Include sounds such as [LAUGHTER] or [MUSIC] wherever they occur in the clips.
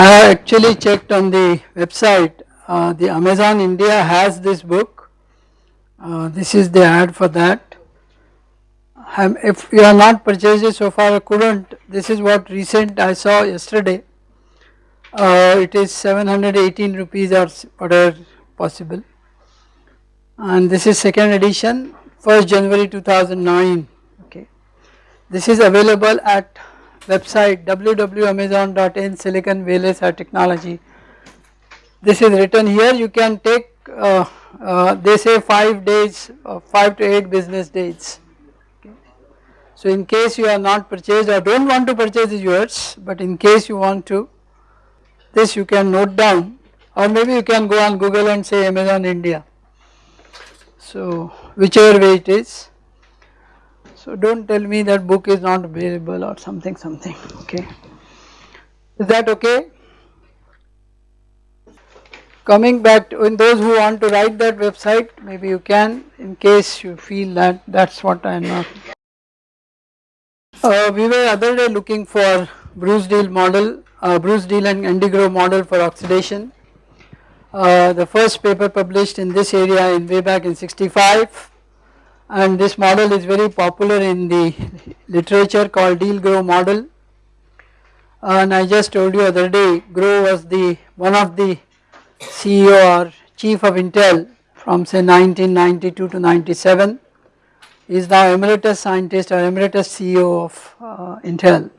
I actually checked on the website. Uh, the Amazon India has this book. Uh, this is the ad for that. Um, if you have not purchased it so far I couldn't. This is what recent I saw yesterday. Uh, it is 718 rupees or whatever possible. And this is second edition 1st January 2009 okay. This is available at website www.amazon.in silicon VLSI technology. This is written here you can take uh, uh, they say 5 days uh, 5 to 8 business days. Okay. So in case you are not purchased or do not want to purchase yours but in case you want to this you can note down or maybe you can go on Google and say Amazon India. So whichever way it is so do not tell me that book is not available or something something okay. Is that okay? Coming back to in those who want to write that website maybe you can in case you feel that that is what I am not. Uh, we were other day looking for Bruce Deal model, uh, Bruce Deal and Andy Grove model for oxidation. Uh, the first paper published in this area in way back in 65 and this model is very popular in the literature called Deal Grove model. And I just told you other day Grove was the one of the CEO or chief of Intel from say 1992 to 97 is now emeritus scientist or emeritus CEO of uh, Intel.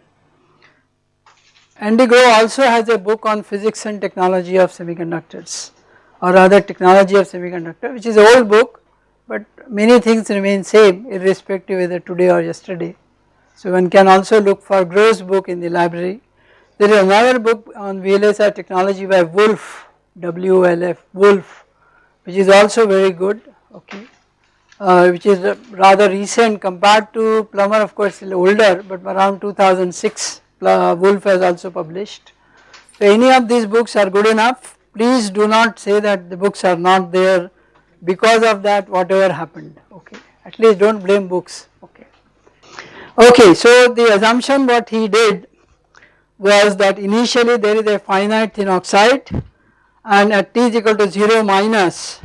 Andy Grove also has a book on physics and technology of semiconductors or rather technology of semiconductor which is an old book but many things remain same irrespective whether today or yesterday. So one can also look for Grove's book in the library. There is another book on VLSI technology by Wolf, W-O-L-F, Wolf which is also very good okay, uh, which is rather recent compared to Plummer of course older but around 2006 uh, Wolf has also published. So any of these books are good enough please do not say that the books are not there because of that whatever happened okay at least do not blame books okay. Okay so the assumption what he did was that initially there is a finite thin oxide and at t is equal to 0 minus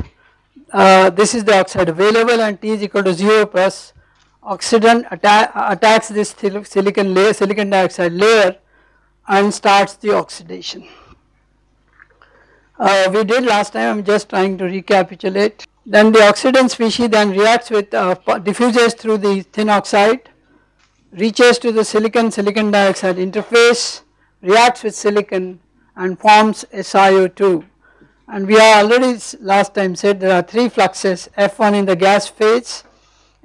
uh, this is the oxide available and t is equal to 0 plus oxidant atta attacks this silicon layer silicon dioxide layer and starts the oxidation uh, we did last time I am just trying to recapitulate. Then the oxidant species then reacts with uh, diffuses through the thin oxide, reaches to the silicon silicon dioxide interface, reacts with silicon and forms SiO2 and we are already last time said there are 3 fluxes F1 in the gas phase,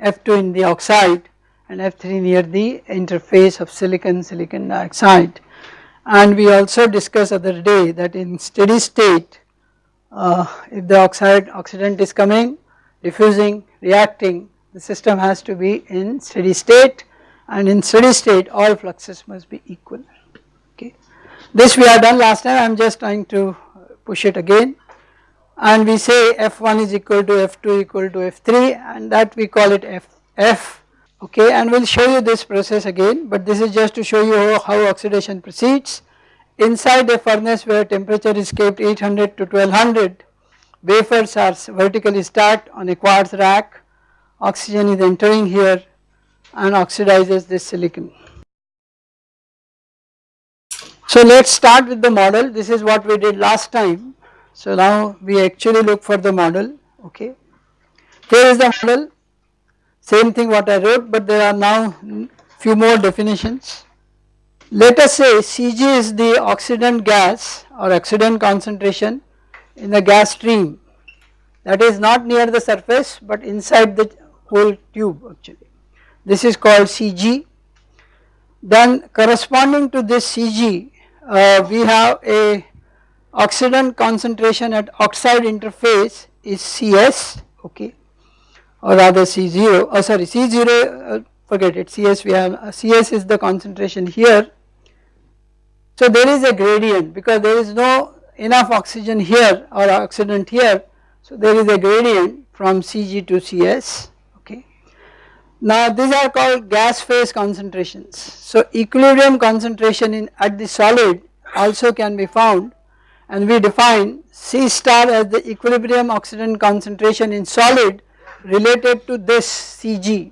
F2 in the oxide and F3 near the interface of silicon silicon dioxide and we also discussed other day that in steady state uh, if the oxide oxidant is coming diffusing reacting the system has to be in steady state. And in steady state all fluxes must be equal. Okay. This we have done last time. I am just trying to push it again. And we say F1 is equal to F2 equal to F3 and that we call it F, F okay and we will show you this process again but this is just to show you how, how oxidation proceeds. Inside a furnace where temperature is kept 800 to 1200 wafers are vertically stacked on a quartz rack oxygen is entering here and oxidizes this silicon. So let us start with the model this is what we did last time so now we actually look for the model okay. Here is the model same thing what I wrote but there are now few more definitions. Let us say Cg is the oxidant gas or oxidant concentration in the gas stream that is not near the surface but inside the whole tube actually. This is called Cg. Then corresponding to this Cg uh, we have a oxidant concentration at oxide interface is Cs okay or rather C0 oh sorry C0 uh, forget it CS we have uh, CS is the concentration here. So there is a gradient because there is no enough oxygen here or oxidant here so there is a gradient from Cg to Cs okay. Now these are called gas phase concentrations so equilibrium concentration in at the solid also can be found and we define C star as the equilibrium oxidant concentration in solid related to this Cg.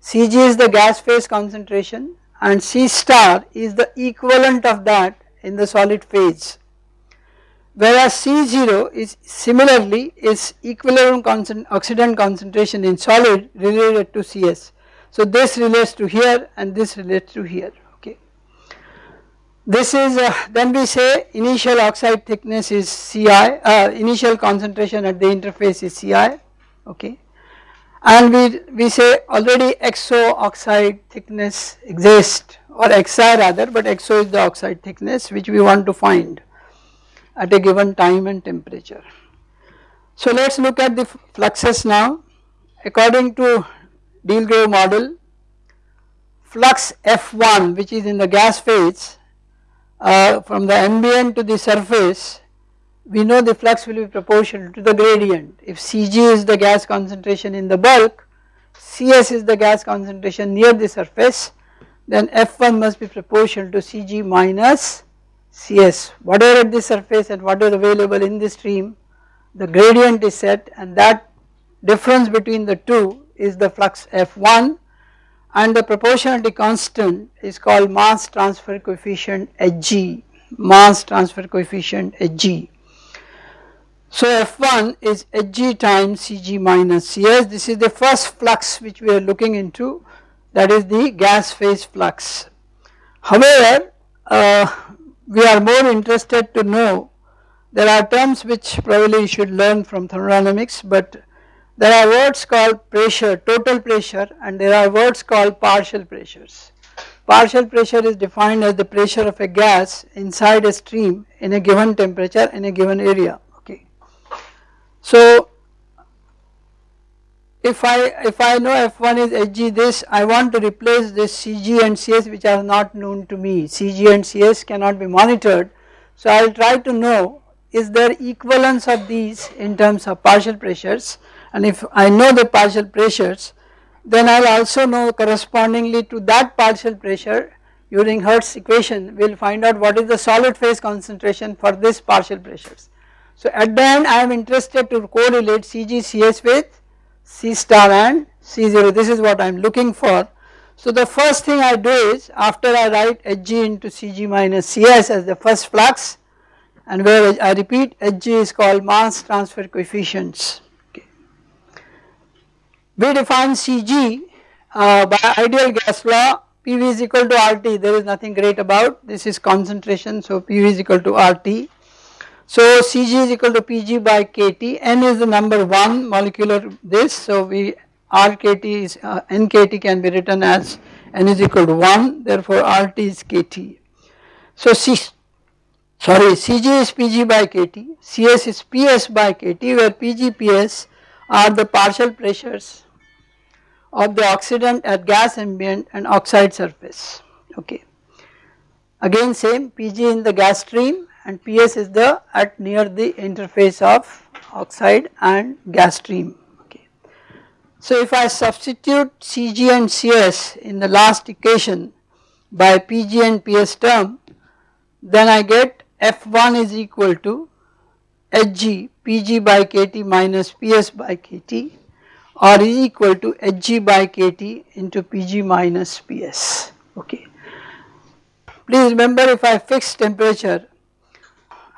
Cg is the gas phase concentration and C star is the equivalent of that in the solid phase. Whereas C0 is similarly is equilibrium concent oxidant concentration in solid related to Cs. So this relates to here and this relates to here. okay. This is uh, then we say initial oxide thickness is Ci, uh, initial concentration at the interface is Ci, okay. And we, we say already XO oxide thickness exists or Xi rather but XO is the oxide thickness which we want to find at a given time and temperature. So let us look at the fluxes now according to Deal-Grove model flux F1 which is in the gas phase uh, from the ambient to the surface we know the flux will be proportional to the gradient. If Cg is the gas concentration in the bulk, Cs is the gas concentration near the surface then F1 must be proportional to Cg minus Cs. Whatever at the surface and whatever available in the stream the gradient is set and that difference between the two is the flux F1 and the proportionality constant is called mass transfer coefficient Hg, mass transfer coefficient Hg. So F1 is Hg times Cg minus Cs, this is the first flux which we are looking into that is the gas phase flux. However, uh, we are more interested to know there are terms which probably you should learn from thermodynamics but there are words called pressure, total pressure and there are words called partial pressures. Partial pressure is defined as the pressure of a gas inside a stream in a given temperature in a given area. So if I if I know F1 is Hg this I want to replace this Cg and Cs which are not known to me. Cg and Cs cannot be monitored. So I will try to know is there equivalence of these in terms of partial pressures? And if I know the partial pressures then I will also know correspondingly to that partial pressure using Hertz equation. We will find out what is the solid phase concentration for this partial pressures. So at the end I am interested to correlate CGCS with C star and C0 this is what I am looking for. So the first thing I do is after I write Hg into Cg minus Cs as the first flux and where I repeat Hg is called mass transfer coefficients. We define Cg uh, by ideal gas law PV is equal to RT there is nothing great about. This is concentration so PV is equal to RT. So Cg is equal to Pg by kT. N is the number 1 molecular this. So we RKT is uh, NKT can be written as n is equal to 1 therefore RT is kT. So C sorry Cg is Pg by kT. Cs is Ps by kT where Pg Ps are the partial pressures of the oxidant at gas ambient and oxide surface. Okay. Again same Pg in the gas stream and Ps is the at near the interface of oxide and gas stream okay. So if I substitute Cg and Cs in the last equation by Pg and Ps term then I get F1 is equal to Hg Pg by kT minus Ps by kT or is equal to Hg by kT into Pg minus Ps okay. Please remember if I fix temperature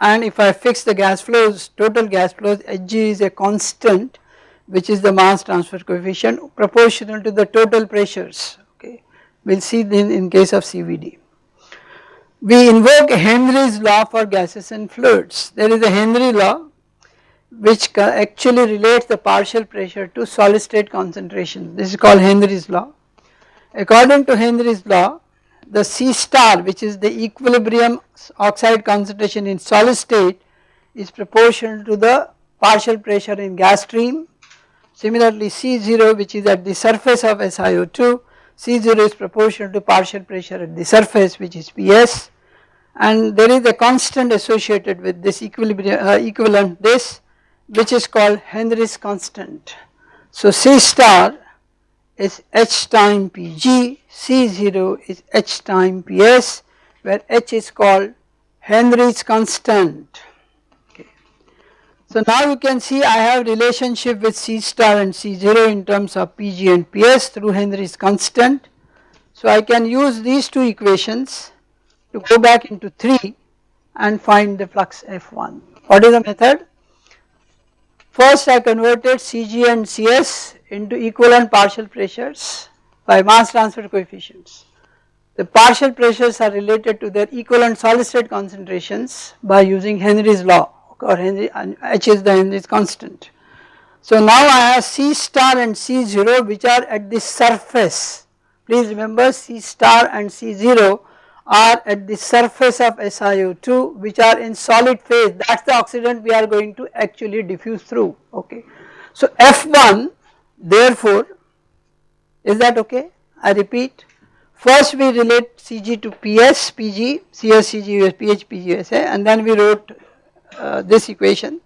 and if I fix the gas flows total gas flows Hg is a constant which is the mass transfer coefficient proportional to the total pressures okay we will see in, in case of CVD. We invoke Henry's law for gases and fluids there is a Henry law which actually relates the partial pressure to solid state concentration this is called Henry's law. According to Henry's law the C star which is the equilibrium oxide concentration in solid state is proportional to the partial pressure in gas stream. Similarly C0 which is at the surface of SiO2 C0 is proportional to partial pressure at the surface which is PS and there is a constant associated with this equilibrium uh, equivalent this which is called Henry's constant. So C star is H time Pg, C0 is H time Ps where H is called Henry's constant. Okay. So now you can see I have relationship with C star and C0 in terms of Pg and Ps through Henry's constant. So I can use these two equations to go back into 3 and find the flux F1. What is the method? First I converted Cg and Cs into equivalent partial pressures by mass transfer coefficients. The partial pressures are related to their equivalent solid state concentrations by using Henry's law or Henry and H is the Henry's constant. So now I have C star and C0 which are at the surface. Please remember C star and C0 are at the surface of SiO2 which are in solid phase that is the oxidant we are going to actually diffuse through okay. So F1 therefore is that okay? I repeat first we relate Cg to PS Pg CS Cg PH Pg USA and then we wrote uh, this equation.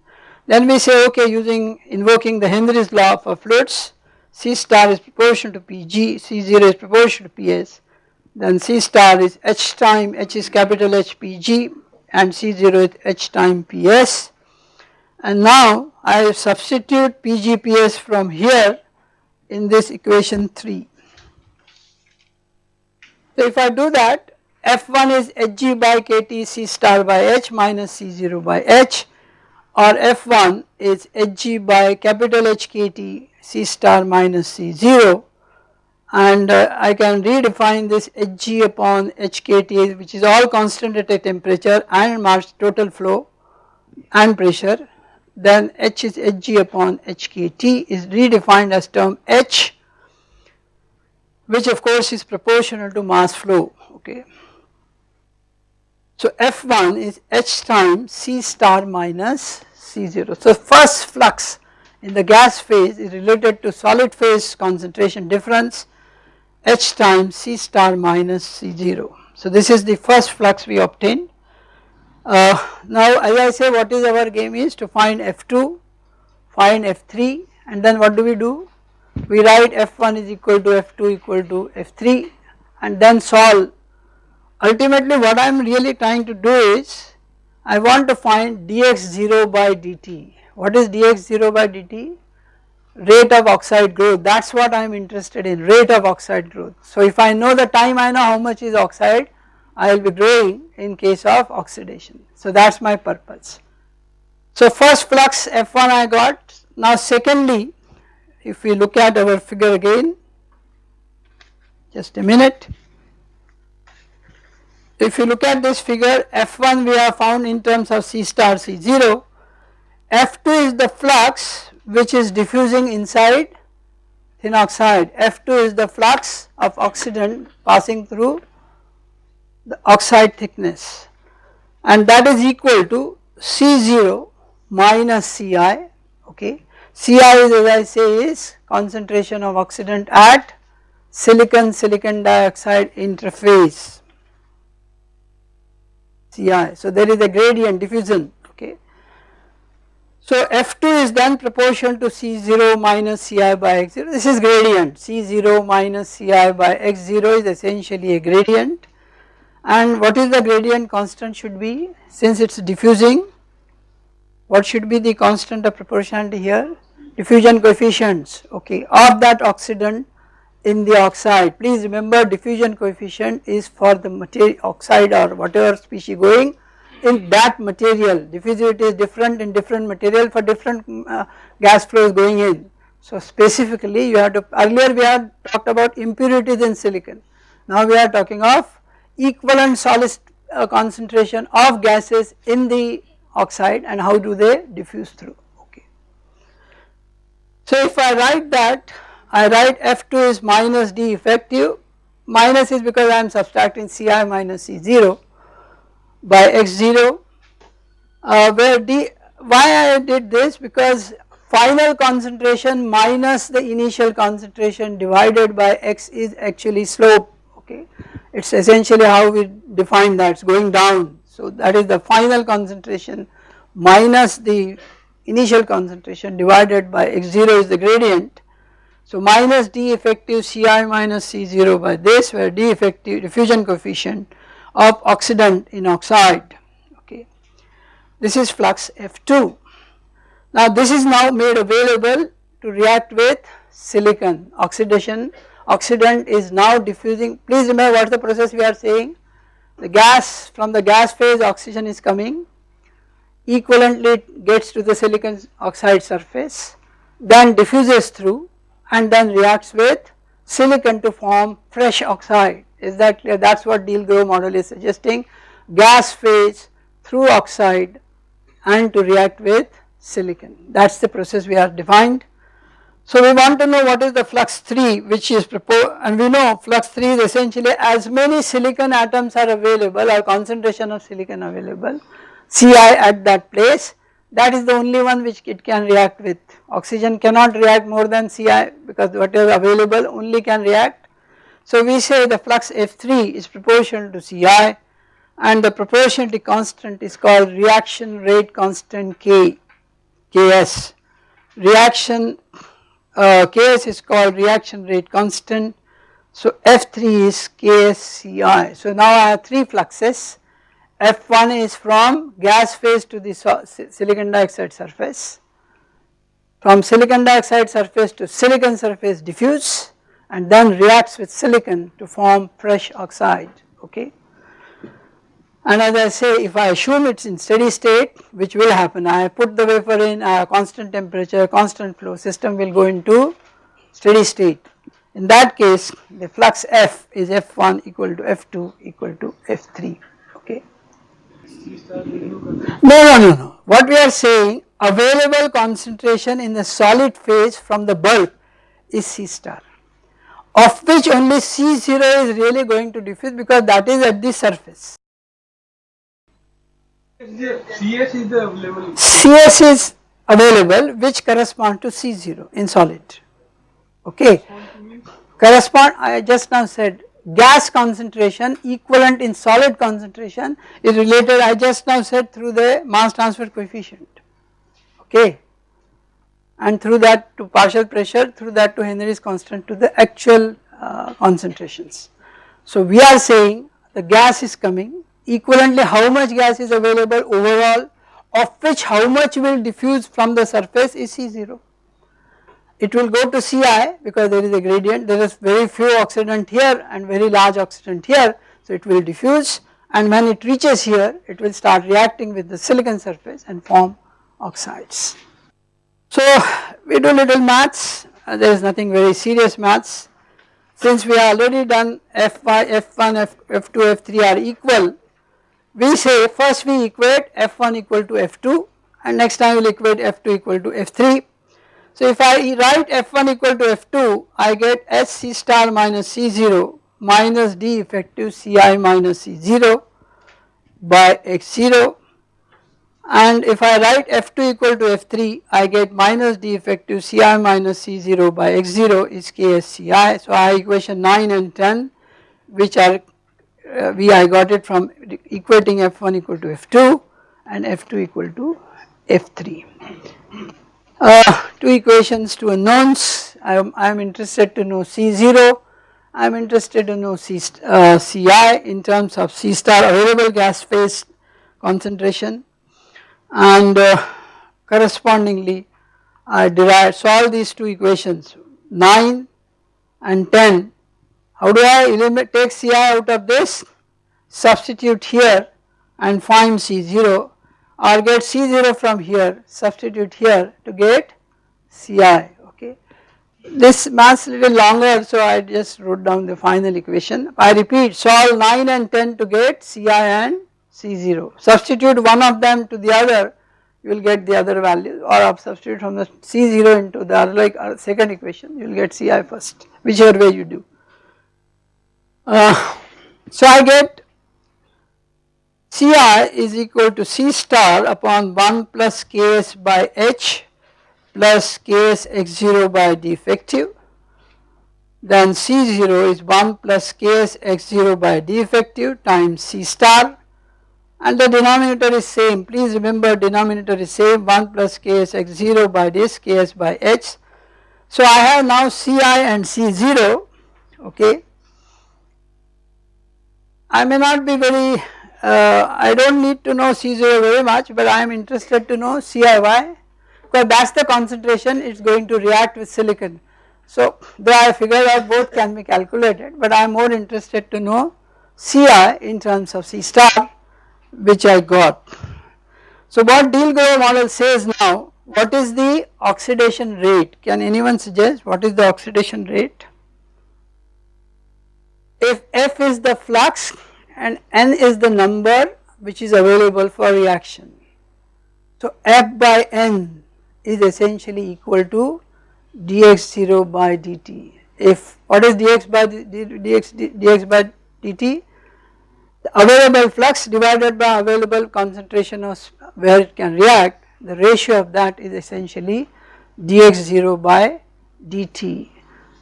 Then we say okay using invoking the Henry's law for fluids C star is proportional to Pg C0 is proportional to PS then C star is H time H is capital H Pg and C0 is H time PS and now I substitute PGPS from here in this equation 3. So if I do that F1 is Hg by KT C star by H minus C0 by H or F1 is Hg by capital HKT C star minus C0 and uh, I can redefine this Hg upon Hkt which is all constant at a temperature and mass total flow and pressure then H is Hg upon Hkt is redefined as term H which of course is proportional to mass flow okay. So F1 is H times C star minus C0. So first flux in the gas phase is related to solid phase concentration difference H times C star minus C0. So this is the first flux we obtained. Uh, now as I say what is our game is to find F2, find F3 and then what do we do? We write F1 is equal to F2 equal to F3 and then solve. Ultimately what I am really trying to do is I want to find dx0 by dt. What is dx0 by dt? rate of oxide growth that is what I am interested in rate of oxide growth. So if I know the time I know how much is oxide I will be growing in case of oxidation. So that is my purpose. So first flux F1 I got now secondly if we look at our figure again just a minute. If you look at this figure F1 we have found in terms of C star C0 F2 is the flux which is diffusing inside thin oxide F2 is the flux of oxidant passing through the oxide thickness and that is equal to C0 minus Ci okay. Ci is as I say is concentration of oxidant at silicon silicon dioxide interface Ci. So there is a gradient diffusion okay. so F2 is then proportional to C0 minus Ci by x0 this is gradient C0 minus Ci by x0 is essentially a gradient and what is the gradient constant should be? Since it is diffusing what should be the constant of proportionality here? Diffusion coefficients okay of that oxidant in the oxide. Please remember diffusion coefficient is for the material oxide or whatever species going in that material. Diffusivity is different in different material for different uh, gas flows going in. So specifically you have to earlier we had talked about impurities in silicon. Now we are talking of equivalent solid uh, concentration of gases in the oxide and how do they diffuse through. Okay. So if I write that I write F2 is minus D effective. Minus is because I am subtracting Ci minus C0 by x0 uh, where d why I did this? Because final concentration minus the initial concentration divided by x is actually slope. Okay it is essentially how we define that. It is going down. So that is the final concentration minus the initial concentration divided by x0 is the gradient. So minus d effective Ci minus C0 by this where d effective diffusion coefficient of oxidant in oxide. Okay. this is flux F2. Now this is now made available to react with silicon oxidation oxidant is now diffusing. Please remember what is the process we are saying. The gas from the gas phase oxygen is coming. Equivalently it gets to the silicon oxide surface then diffuses through and then reacts with silicon to form fresh oxide. Is that clear? That is what Deal-Grove model is suggesting. Gas phase through oxide and to react with silicon. That is the process we have defined. So we want to know what is the flux 3 which is proposed and we know flux 3 is essentially as many silicon atoms are available or concentration of silicon available Ci at that place that is the only one which it can react with oxygen cannot react more than Ci because whatever available only can react. So we say the flux F3 is proportional to Ci and the proportionality constant is called reaction rate constant K, Ks. Reaction uh, Ks is called reaction rate constant. So F3 is KSCI. So now I have three fluxes. F1 is from gas phase to the silicon dioxide surface. From silicon dioxide surface to silicon surface diffuse and then reacts with silicon to form fresh oxide okay. And as I say if I assume it is in steady state which will happen I put the wafer in a constant temperature constant flow system will go into steady state. In that case the flux F is F1 equal to F2 equal to F3 okay. No no no no what we are saying available concentration in the solid phase from the bulk is C star of which only C0 is really going to diffuse because that is at the surface. CS is available. CS is available which correspond to C0 in solid okay correspond I just now said gas concentration equivalent in solid concentration is related I just now said through the mass transfer coefficient okay and through that to partial pressure through that to Henry's constant to the actual uh, concentrations. So we are saying the gas is coming equivalently how much gas is available overall of which how much will diffuse from the surface is C0. It will go to Ci because there is a gradient there is very few oxidant here and very large oxidant here so it will diffuse and when it reaches here it will start reacting with the silicon surface and form oxides. So we do little maths uh, there is nothing very serious maths since we have already done F1, F1, F, F2, F3 are equal we say first we equate F1 equal to F2 and next time we will equate F2 equal to F3. So if I write F1 equal to F2 I get SC star minus C0 minus D effective Ci minus C0 by X0 and if I write F2 equal to F3 I get minus D effective Ci minus C0 by X0 is KSCI. So I have equation 9 and 10 which are uh, we I got it from equating f1 equal to f2 and f2 equal to f3. Uh, two equations, two unknowns, I am, I am interested to know C0, I am interested to know C, uh, Ci in terms of C star available gas phase concentration. And uh, correspondingly I derive solve these two equations 9 and 10 how do I eliminate take Ci out of this? Substitute here and find C0 or get C0 from here, substitute here to get Ci okay. This maths little longer so I just wrote down the final equation. I repeat solve 9 and 10 to get Ci and C0. Substitute one of them to the other you will get the other value or substitute from the C0 into the like uh, second equation you will get Ci first whichever way you do. Uh, so I get Ci is equal to C star upon 1 plus Ks by H plus Ks x0 by defective. Then C0 is 1 plus Ks x0 by defective times C star. And the denominator is same. Please remember denominator is same 1 plus Ks x0 by this Ks by H. So I have now Ci and C0 okay I may not be very uh, I do not need to know C0 very much but I am interested to know CIY because that is the concentration it is going to react with silicon. So though I figured out both can be calculated but I am more interested to know Ci in terms of C star which I got. So what Deal-Grove model says now what is the oxidation rate can anyone suggest what is the oxidation rate? If F is the flux and N is the number which is available for reaction. So F by N is essentially equal to dx0 by dt. If what is dx by dx, dx by dt? The available flux divided by available concentration of where it can react the ratio of that is essentially dx0 by dt.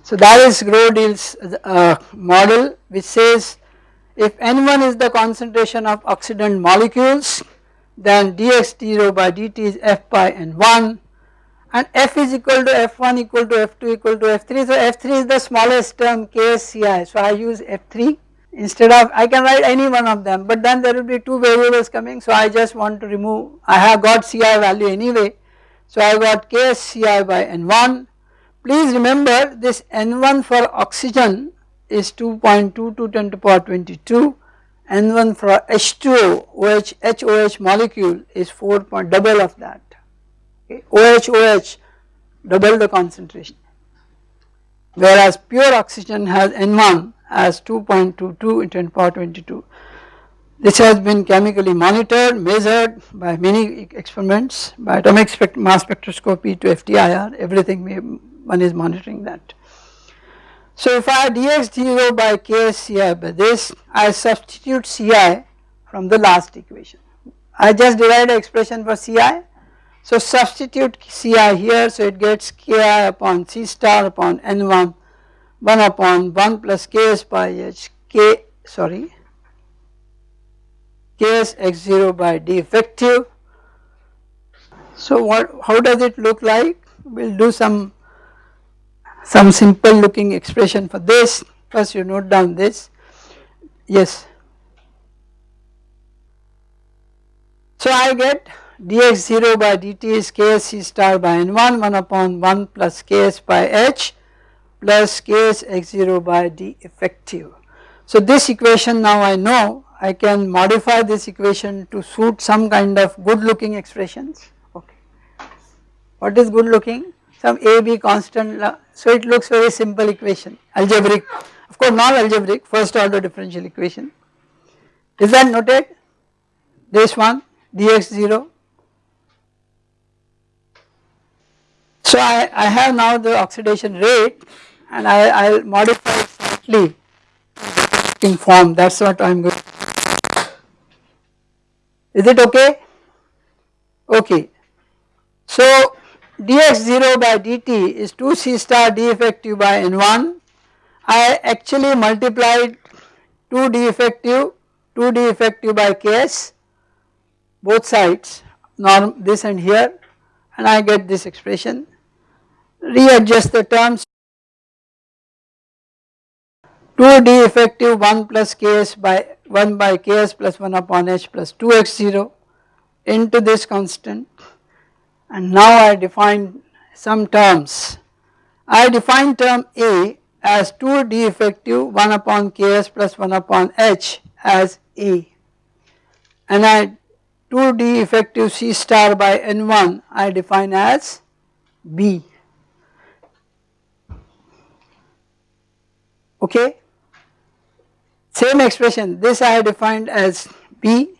So that is Grove-Deal's uh, model which says if N1 is the concentration of oxidant molecules then dx0 by dt is F by N1 and F is equal to F1 equal to F2 equal to F3 so F3 is the smallest term KSCI so I use F3 instead of I can write any one of them but then there will be two variables coming. So I just want to remove I have got Ci value anyway. So I got KSCI by N1 please remember this N1 for oxygen is 2.2 to 10 to power 22 N1 for H2O OH HOH molecule is 4 point double of that okay. OH OH double the concentration whereas pure oxygen has N1 as 2.22 into 10 power 22. This has been chemically monitored, measured by many experiments by atomic spect mass spectroscopy to FTIR, everything one is monitoring that. So if I dx0 by ksci by this, I substitute Ci from the last equation. I just derived an expression for Ci. So substitute Ci here, so it gets Ki upon C star upon N1 1 upon 1 plus ks by h k sorry ks x0 by d effective. So what how does it look like? We will do some some simple looking expression for this first you note down this yes. So I get dx0 by dt is ks c star by n1 1 upon 1 plus ks by h plus Ks x0 by d effective. So this equation now I know I can modify this equation to suit some kind of good looking expressions okay. What is good looking? Some A B constant so it looks very simple equation. Algebraic of course not algebraic first order differential equation. Is that noted? This one dx0 So I, I have now the oxidation rate and I will modify it slightly in form. That is what I am going is it okay? Okay. So dx0 by dt is 2 c star d effective by n1 I actually multiplied 2 d effective 2 d effective by ks both sides norm this and here and I get this expression. Readjust the terms. 2 d effective 1 plus ks by 1 by ks plus 1 upon h plus 2x0 into this constant and now I define some terms. I define term A as 2 d effective 1 upon ks plus 1 upon h as A and I 2 d effective c star by n1 I define as B okay same expression this I defined as B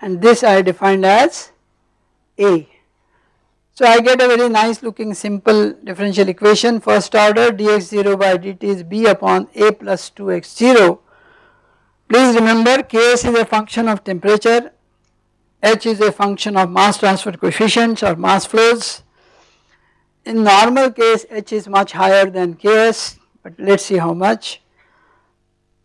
and this I defined as A. So I get a very nice looking simple differential equation first order dx0 by dt is B upon A plus 2x0. Please remember Ks is a function of temperature, H is a function of mass transfer coefficients or mass flows. In normal case H is much higher than Ks but let us see how much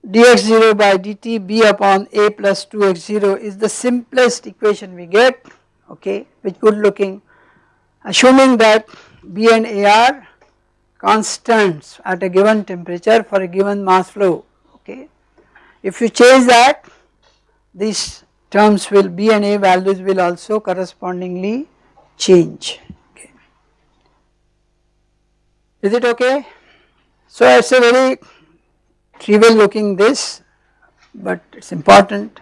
dx0 by dt b upon a plus 2x0 is the simplest equation we get okay with good looking assuming that b and a are constants at a given temperature for a given mass flow okay. If you change that these terms will B and A values will also correspondingly change. Okay. Is it okay? So it is a very trivial looking this but it is important.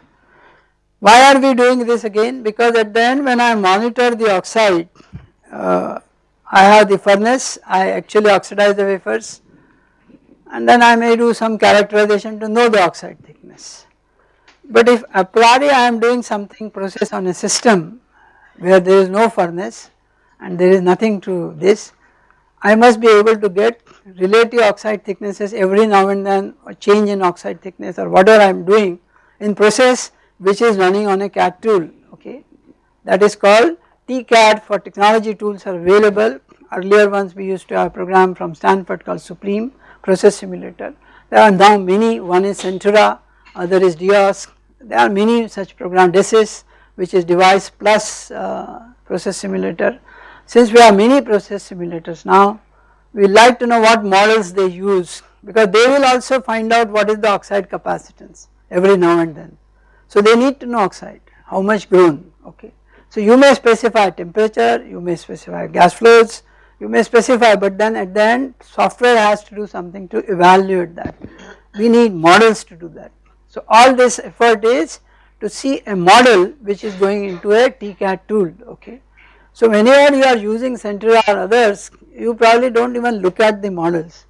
Why are we doing this again? Because at the end when I monitor the oxide, uh, I have the furnace, I actually oxidize the wafers and then I may do some characterization to know the oxide thickness. But if a priori I am doing something process on a system where there is no furnace and there is nothing to this, I must be able to get relative oxide thicknesses every now and then or change in oxide thickness or whatever I am doing in process which is running on a CAD tool okay. That is called TCAD for technology tools are available earlier ones we used to have a program from Stanford called SUPREM process simulator. There are now many one is Sentaurus other is DIOS there are many such program DESSIS which is device plus uh, process simulator since we have many process simulators now, we like to know what models they use because they will also find out what is the oxide capacitance every now and then. So they need to know oxide, how much grown, okay. So you may specify temperature, you may specify gas flows, you may specify but then at the end software has to do something to evaluate that. We need models to do that. So all this effort is to see a model which is going into a TCAD tool, okay. So whenever you are using Sentaurus or others, you probably do not even look at the models.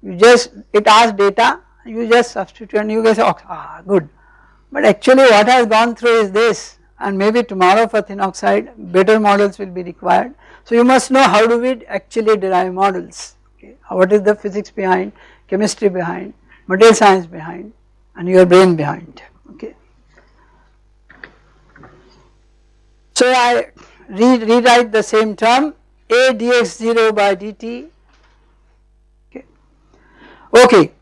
You just, it asks data, you just substitute and you guys oh, ah good. But actually what has gone through is this and maybe tomorrow for thin oxide better models will be required. So you must know how do we actually derive models, okay. what is the physics behind, chemistry behind, material science behind and your brain behind, okay. So I re rewrite the same term a dx0 by dt okay. Okay,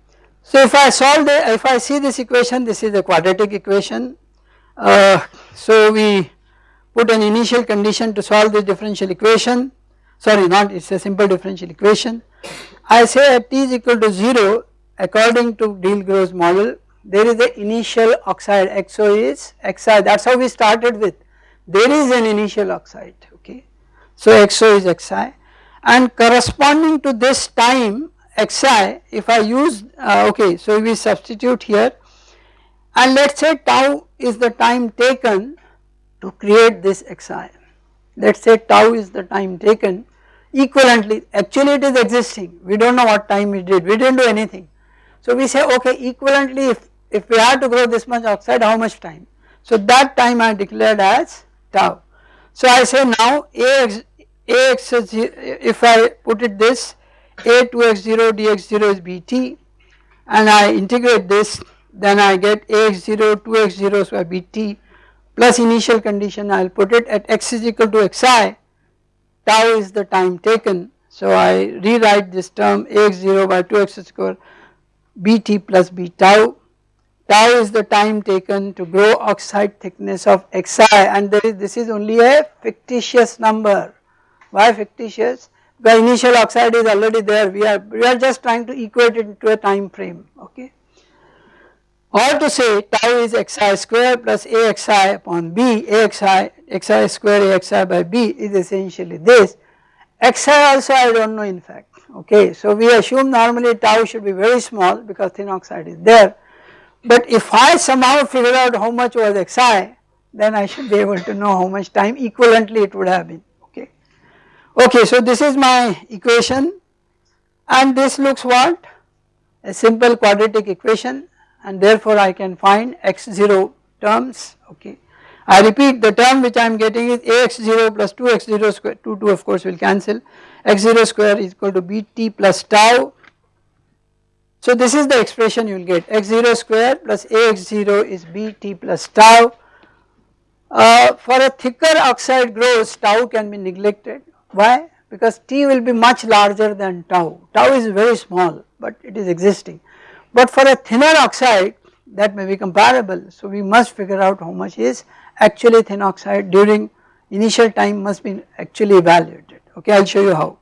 so if I solve the if I see this equation this is a quadratic equation uh, so we put an initial condition to solve this differential equation. Sorry not it is a simple differential equation. I say at t is equal to 0 according to Deal-Grove's model. There is a initial oxide XO is Xi. That is how we started with. There is an initial oxide okay. So XO is Xi. And corresponding to this time Xi if I use uh, okay so we substitute here and let us say tau is the time taken to create this Xi. Let us say tau is the time taken. Equivalently actually it is existing. We do not know what time it did. We did not do anything. So we say okay equivalently if, if we have to grow this much oxide how much time? So that time I declared as tau. So I say now Ax, Ax if I put it this A 2x0 dx0 is Bt and I integrate this then I get Ax0 2x0 square Bt plus initial condition I will put it at x is equal to xi tau is the time taken. So I rewrite this term Ax0 by 2x square Bt plus B tau tau is the time taken to grow oxide thickness of xi and there is this is only a fictitious number. Why fictitious? Because initial oxide is already there we are we are just trying to equate it to a time frame okay. Or to say tau is xi square plus axi upon b axi xi square axi by b is essentially this. Xi also I do not know in fact. Okay. So we assume normally tau should be very small because thin oxide is there. But if I somehow figure out how much was xi then I should be able to know how much time equivalently it would have been. Okay. Okay so this is my equation. And this looks what? A simple quadratic equation and therefore I can find x0 terms okay. I repeat the term which I am getting is ax0 plus 2x0 square 2 2 of course will cancel x0 square is equal to bt plus tau so this is the expression you will get x0 square plus ax0 is bt plus tau. Uh, for a thicker oxide grows tau can be neglected. Why? Because T will be much larger than tau. Tau is very small but it is existing. But for a thinner oxide that may be comparable. So we must figure out how much is actually thin oxide during initial time must be actually evaluated. Okay, I will show you how.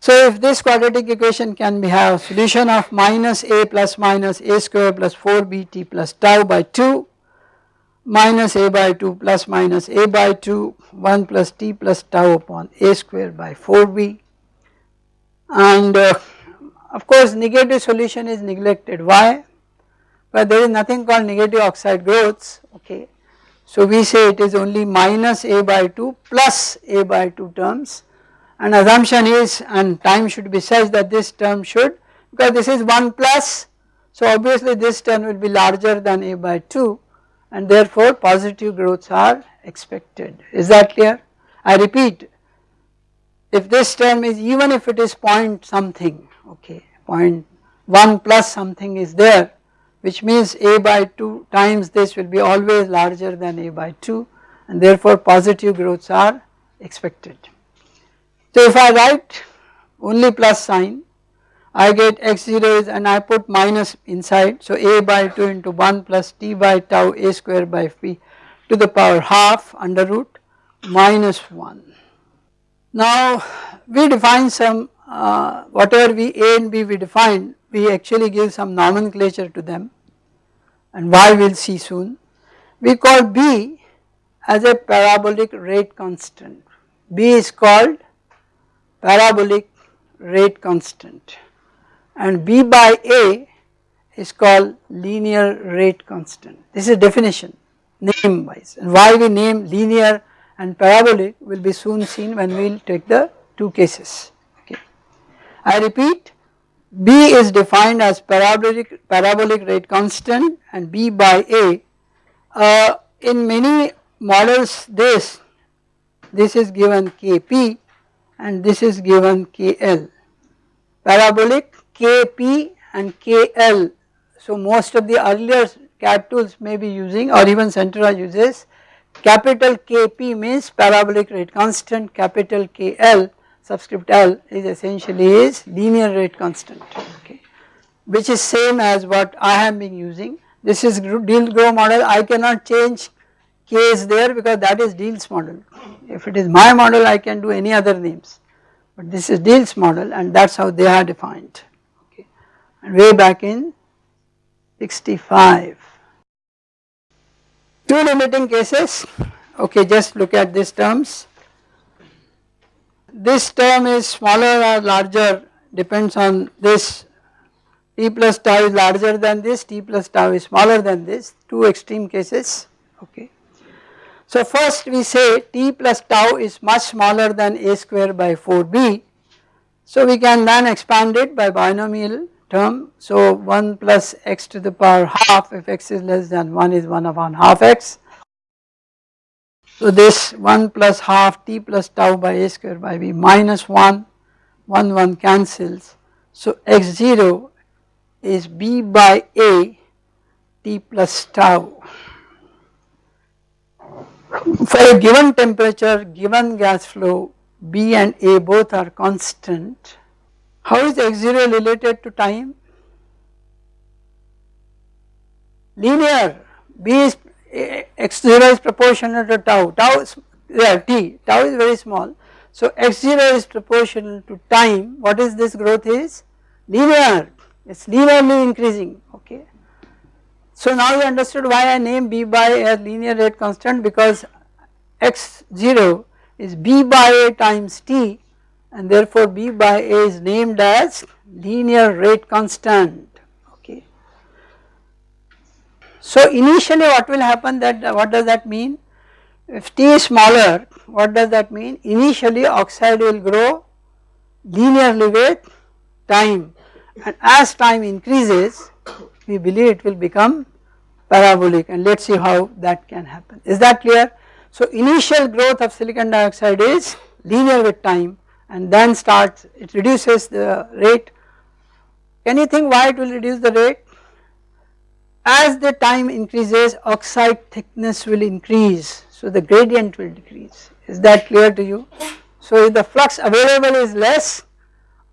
So if this quadratic equation can be have solution of minus a plus minus a square plus 4bt plus tau by 2 minus a by 2 plus minus a by 2 1 plus t plus tau upon a square by 4b and uh, of course negative solution is neglected. Why? But there is nothing called negative oxide growths okay. So we say it is only minus a by 2 plus a by 2 terms. And assumption is and time should be such that this term should because this is 1 plus. So obviously this term will be larger than a by 2 and therefore positive growths are expected. Is that clear. I repeat if this term is even if it is point something okay point 1 plus something is there which means a by 2 times this will be always larger than a by 2 and therefore positive growths are expected. So if I write only plus sign I get x0 is and I put minus inside so a by 2 into 1 plus t by tau a square by p to the power half under root minus 1. Now we define some uh, whatever we a and b we define we actually give some nomenclature to them and why we will see soon. We call b as a parabolic rate constant, b is called parabolic rate constant and b by a is called linear rate constant. This is a definition name wise and why we name linear and parabolic will be soon seen when we will take the two cases. I repeat B is defined as parabolic, parabolic rate constant and B by A. Uh, in many models this, this is given Kp and this is given KL. Parabolic Kp and KL. So most of the earlier CAD tools may be using or even Sentaurus uses capital Kp means parabolic rate constant, capital KL subscript L is essentially is linear rate constant okay which is same as what I have been using. This is Deal-Grove model I cannot change K is there because that is Deal's model. If it is my model I can do any other names but this is Deal's model and that is how they are defined okay and way back in 65. Two limiting cases okay just look at these terms this term is smaller or larger depends on this t plus tau is larger than this, t plus tau is smaller than this, two extreme cases okay. So first we say t plus tau is much smaller than a square by 4b. So we can then expand it by binomial term. So 1 plus x to the power half if x is less than 1 is 1 upon half x so this 1 plus half t plus tau by a square by b minus 1, 1 1 cancels. So x0 is b by a t plus tau. For a given temperature, given gas flow, b and a both are constant. How is x0 related to time? Linear, b is x0 is proportional to tau, tau is yeah, t, tau is very small. So x0 is proportional to time, what is this growth is? Linear, it is linearly increasing okay. So now you understood why I name b by a linear rate constant because x0 is b by a times t and therefore b by a is named as linear rate constant so initially what will happen that what does that mean? If T is smaller what does that mean? Initially oxide will grow linearly with time and as time increases we believe it will become parabolic and let us see how that can happen. Is that clear? So initial growth of silicon dioxide is linear with time and then starts it reduces the rate. Can you think why it will reduce the rate? As the time increases oxide thickness will increase so the gradient will decrease is that clear to you. So if the flux available is less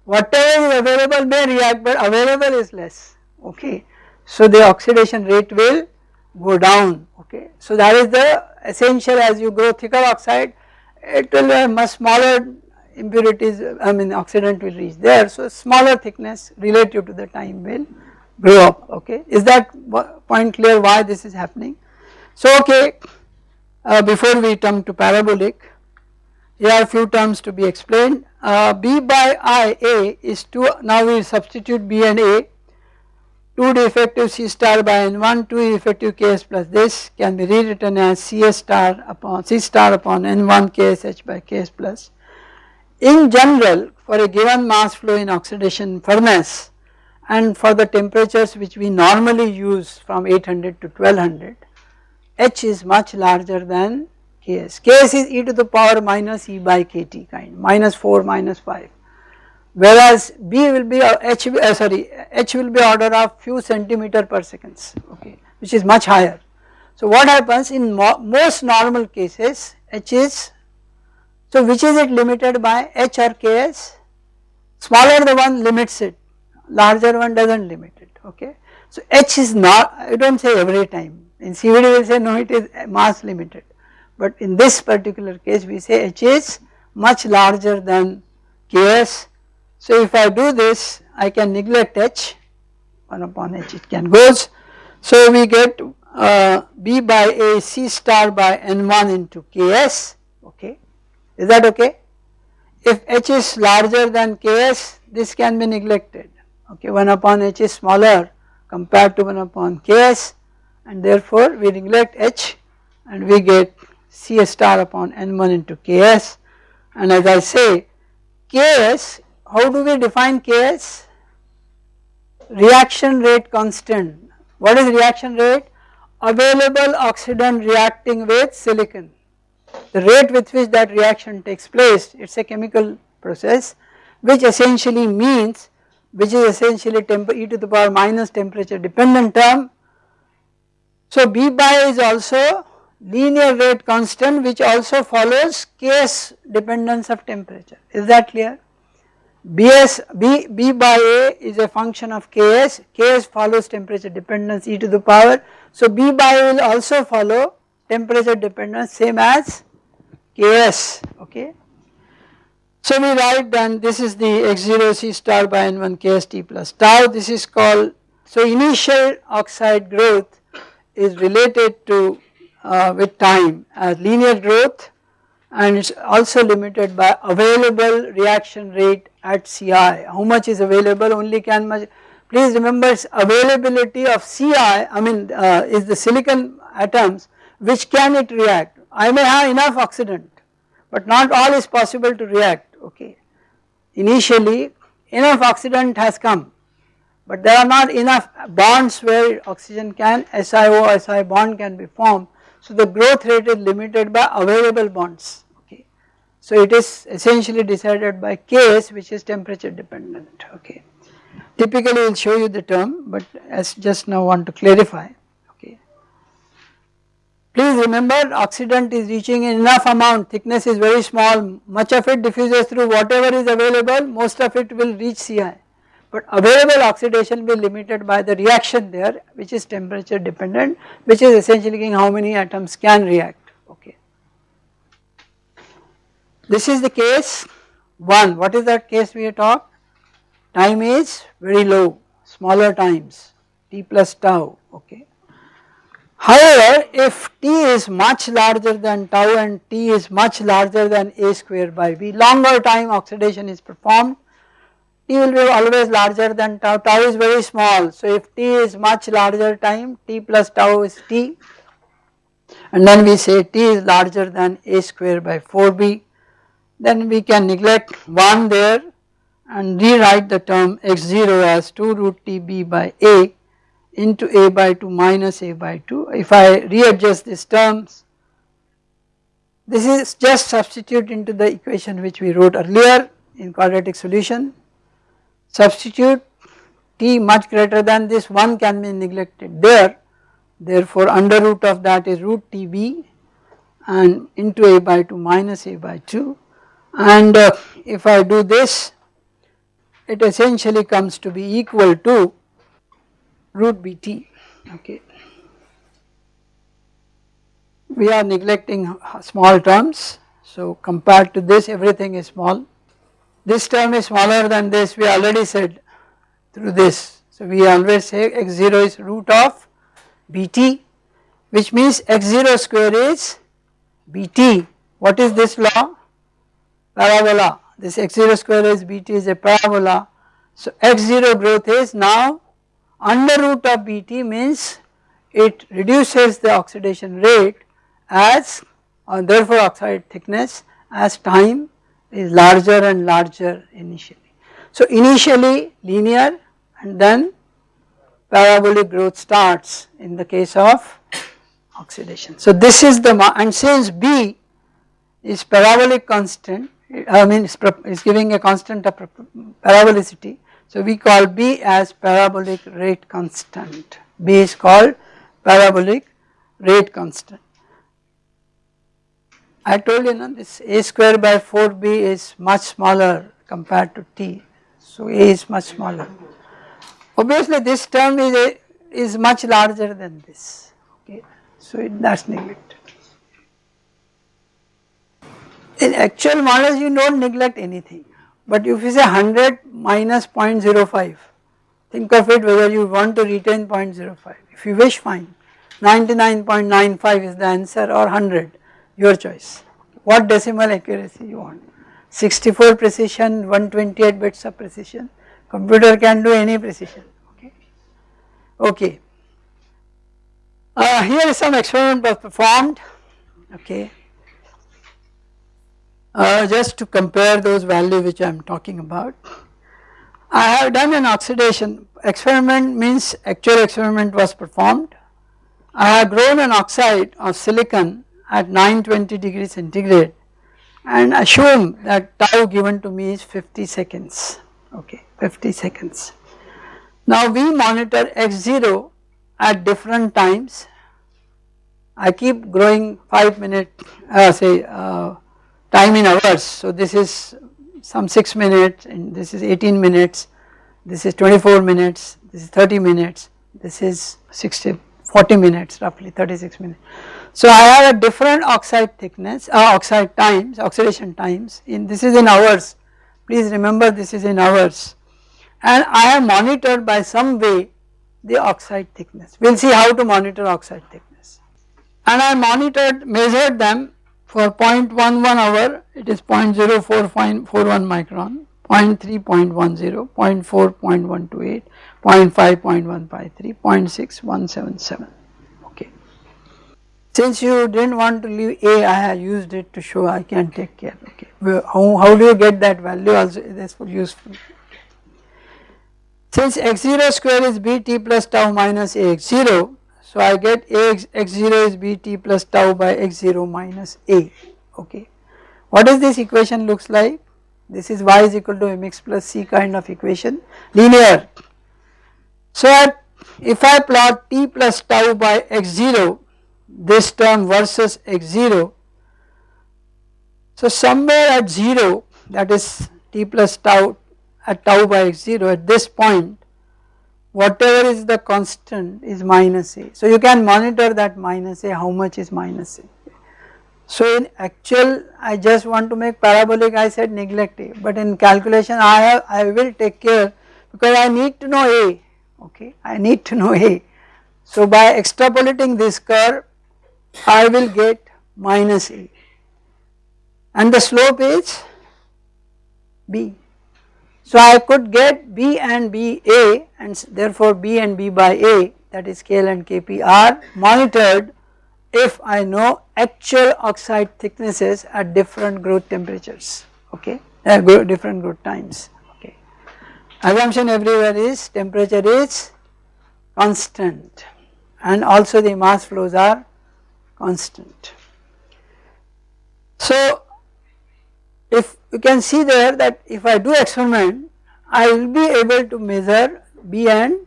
whatever is available may react but available is less okay. So the oxidation rate will go down okay. So that is the essential as you grow thicker oxide it will have much smaller impurities I mean oxidant will reach there so smaller thickness relative to the time will grow up okay. Is that point clear why this is happening? So okay, uh, before we come to parabolic, here are few terms to be explained. Uh, B by I A is 2, now we substitute B and A 2 d effective C star by N1, 2 effective Ks plus this can be rewritten as Cs star upon C star upon N1 Ksh by Ks plus. In general for a given mass flow in oxidation furnace and for the temperatures which we normally use from 800 to 1200 H is much larger than Ks. Ks is e to the power minus E by kT kind minus 4 minus 5 whereas B will be uh, H uh, sorry H will be order of few centimeter per seconds okay which is much higher. So what happens in mo most normal cases H is so which is it limited by H or Ks smaller the one limits it larger one does not limit it okay. So H is not I do not say every time in CVD we say no it is mass limited but in this particular case we say H is much larger than Ks so if I do this I can neglect H 1 upon H it can goes. So we get uh, B by A C star by N1 into Ks okay is that okay. If H is larger than Ks this can be neglected okay 1 upon H is smaller compared to 1 upon Ks and therefore we neglect H and we get C star upon N1 into Ks and as I say Ks how do we define Ks? Reaction rate constant. What is reaction rate? Available oxidant reacting with silicon. The rate with which that reaction takes place, it is a chemical process which essentially means, which is essentially e to the power minus temperature dependent term. So B by is also linear rate constant which also follows Ks dependence of temperature, is that clear? Bs, B, B by A is a function of Ks, Ks follows temperature dependence e to the power. So B by A will also follow temperature dependence same as Ks, okay. So we write then this is the x0 C star by N1 Kst plus tau, this is called, so initial oxide growth is related to uh, with time as linear growth and it is also limited by available reaction rate at Ci. How much is available only can much, please remember availability of Ci I mean uh, is the silicon atoms which can it react. I may have enough oxidant but not all is possible to react okay. Initially enough oxidant has come but there are not enough bonds where oxygen can SiO Si bond can be formed. So the growth rate is limited by available bonds. okay. So it is essentially decided by Ks which is temperature dependent okay. Typically we will show you the term but as just now want to clarify. Please remember oxidant is reaching enough amount. Thickness is very small. Much of it diffuses through whatever is available. Most of it will reach Ci but available oxidation will be limited by the reaction there which is temperature dependent which is essentially how many atoms can react. Okay. this is the case 1, what is that case we talked? Time is very low, smaller times, t plus tau, okay. However, if t is much larger than tau and t is much larger than a square by b, longer time oxidation is performed, t will be always larger than tau, tau is very small. So if t is much larger time, t plus tau is t. And then we say t is larger than a square by 4b then we can neglect 1 there and rewrite the term x0 as 2 root tb by a into a by 2 minus a by 2. If I readjust these terms, this is just substitute into the equation which we wrote earlier in quadratic solution. Substitute t much greater than this 1 can be neglected there therefore under root of that is root tb and into a by 2 minus a by 2 and uh, if I do this it essentially comes to be equal to root bt okay. We are neglecting small terms so compared to this everything is small. This term is smaller than this we already said through this. So we always say x0 is root of bt which means x0 square is bt. What is this law? Parabola. This x0 square is bt is a parabola. So x0 growth is now under root of bt means it reduces the oxidation rate as or therefore oxide thickness as time is larger and larger initially. So initially linear and then parabolic growth starts in the case of oxidation. So this is the and since B is parabolic constant I mean is giving a constant of parabolicity so we call B as parabolic rate constant B is called parabolic rate constant. I told you now this a square by 4b is much smaller compared to t so a is much smaller. Obviously this term is a, is much larger than this okay so it, that's neglected. In actual models you do not neglect anything but if you say 100 minus 0.05 think of it whether you want to retain 0.05 if you wish fine. 99.95 is the answer or 100 your choice. What decimal accuracy you want? 64 precision 128 bits of precision. Computer can do any precision okay? Okay. Uh, here is some experiment was performed okay uh, just to compare those values which I am talking about. I have done an oxidation experiment means actual experiment was performed. I have grown an oxide of silicon at 920 degrees centigrade and assume that tau given to me is 50 seconds okay 50 seconds. Now we monitor x0 at different times I keep growing 5 minute uh, say uh, time in hours. So this is some 6 minutes and this is 18 minutes, this is 24 minutes, this is 30 minutes, this is 60, 40 minutes roughly 36 minutes. So I have a different oxide thickness, uh, oxide times, oxidation times in this is in hours, please remember this is in hours and I have monitored by some way the oxide thickness. We will see how to monitor oxide thickness. And I monitored, measured them for 0.11 hour it is 0.0441 micron, 0.3 0.10, 0.4 0.128, 0.5 0.153, 0.6 177 okay. Since you did not want to leave A I have used it to show I can take care okay. How, how do you get that value also this is useful. Since x0 square is bt plus tau minus ax0 so I get Ax x0 is Bt plus tau by x0 minus A okay. What does this equation looks like? This is y is equal to mx plus c kind of equation linear. So if I plot t plus tau by x0 this term versus x0 so somewhere at 0 that is t plus tau at tau by x0 at this point whatever is the constant is minus a. So you can monitor that minus a how much is minus a. So in actual I just want to make parabolic I said neglect but in calculation I have I will take care because I need to know a okay I need to know a. So by extrapolating this curve I will get minus a and the slope is b so I could get B and B A and therefore B and B by A that is KL and KP are monitored if I know actual oxide thicknesses at different growth temperatures okay uh, different growth times okay. Assumption everywhere is temperature is constant and also the mass flows are constant. So if you can see there that if I do experiment I will be able to measure B and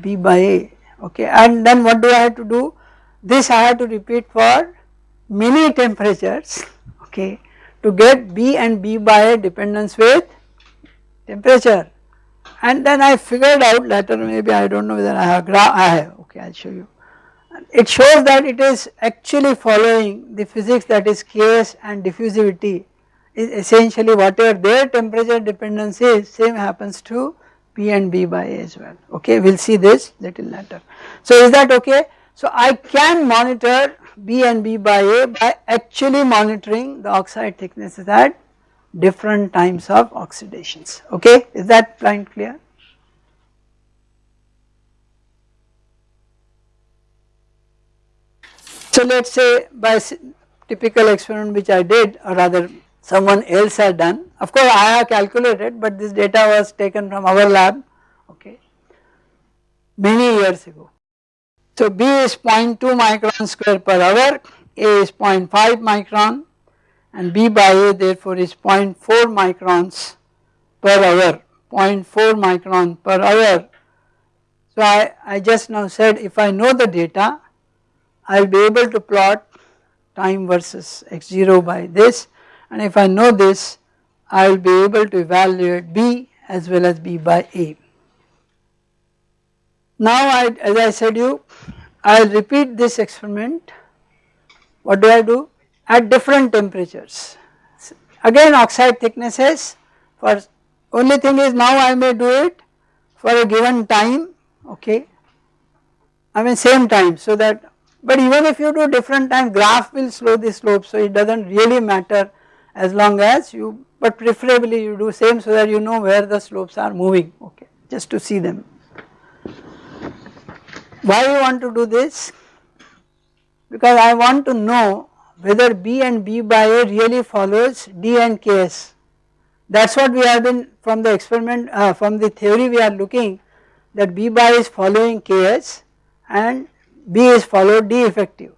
B by A okay? And then what do I have to do? This I have to repeat for many temperatures okay? To get B and B by A dependence with temperature. And then I figured out later maybe I do not know whether I have graph I have okay I will show you. It shows that it is actually following the physics that is Ks and diffusivity essentially whatever their temperature dependence is same happens to P and B by A as well okay we will see this little later. So is that okay So I can monitor B and B by A by actually monitoring the oxide thicknesses at different times of oxidations okay is that point clear. So let us say by typical experiment which I did or rather someone else had done of course I have calculated but this data was taken from our lab okay many years ago. So B is 0.2 micron square per hour, A is 0.5 micron and B by A therefore is 0.4 microns per hour, 0.4 micron per hour. So I, I just now said if I know the data I will be able to plot time versus x0 by this and if I know this I will be able to evaluate B as well as B by A. Now I, as I said you, I will repeat this experiment. What do I do? At different temperatures. Again oxide thicknesses for only thing is now I may do it for a given time, okay. I mean same time so that, but even if you do different time graph will slow the slope so it does not really matter as long as you, but preferably you do same so that you know where the slopes are moving, okay, just to see them. Why you want to do this? Because I want to know whether B and B by A really follows D and Ks. That is what we have been from the experiment uh, from the theory we are looking that B by is following Ks and B is followed D effective.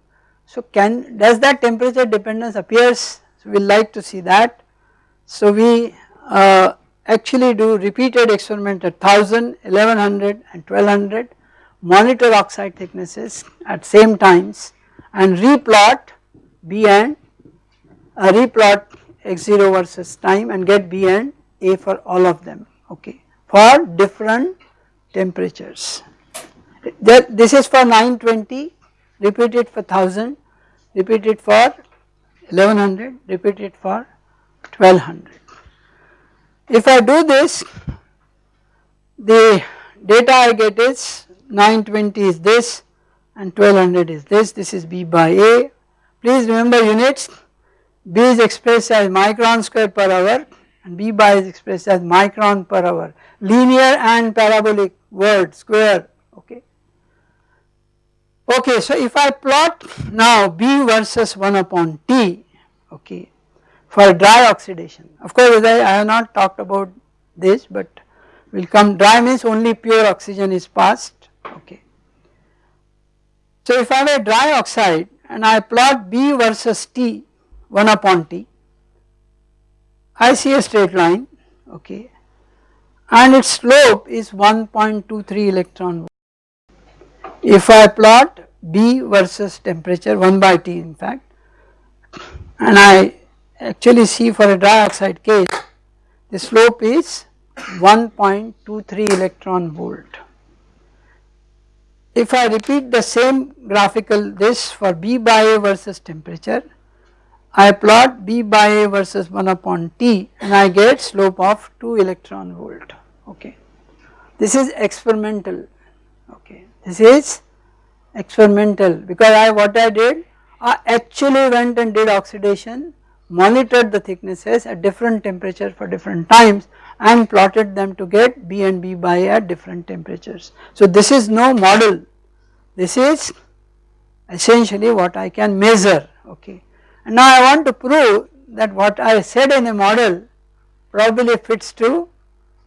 So can does that temperature dependence appears so we like to see that. So we uh, actually do repeated experiment at 1000, 1100 and 1200 monitor oxide thicknesses at same times and replot B and uh, replot x0 versus time and get B and A for all of them okay for different temperatures. This is for 920 repeat it for 1000 repeat it for 1100 repeat it for 1200. If I do this the data I get is 920 is this and 1200 is this, this is B by A. Please remember units, B is expressed as micron square per hour and B by is expressed as micron per hour, linear and parabolic word square okay. Okay so if I plot now B versus 1 upon T okay for dry oxidation of course I, I have not talked about this but will come dry means only pure oxygen is passed okay. So if I have a dry oxide and I plot B versus T 1 upon T, I see a straight line okay and its slope is 1.23 electron volt. If I plot B versus temperature 1 by T in fact and I actually see for a dry oxide case the slope is 1.23 electron volt. If I repeat the same graphical this for B by A versus temperature, I plot B by A versus 1 upon T and I get slope of 2 electron volt okay. This is experimental okay, this is experimental because I what I did I actually went and did oxidation monitored the thicknesses at different temperature for different times and plotted them to get B and B by at different temperatures. So this is no model, this is essentially what I can measure okay. And now I want to prove that what I said in a model probably fits to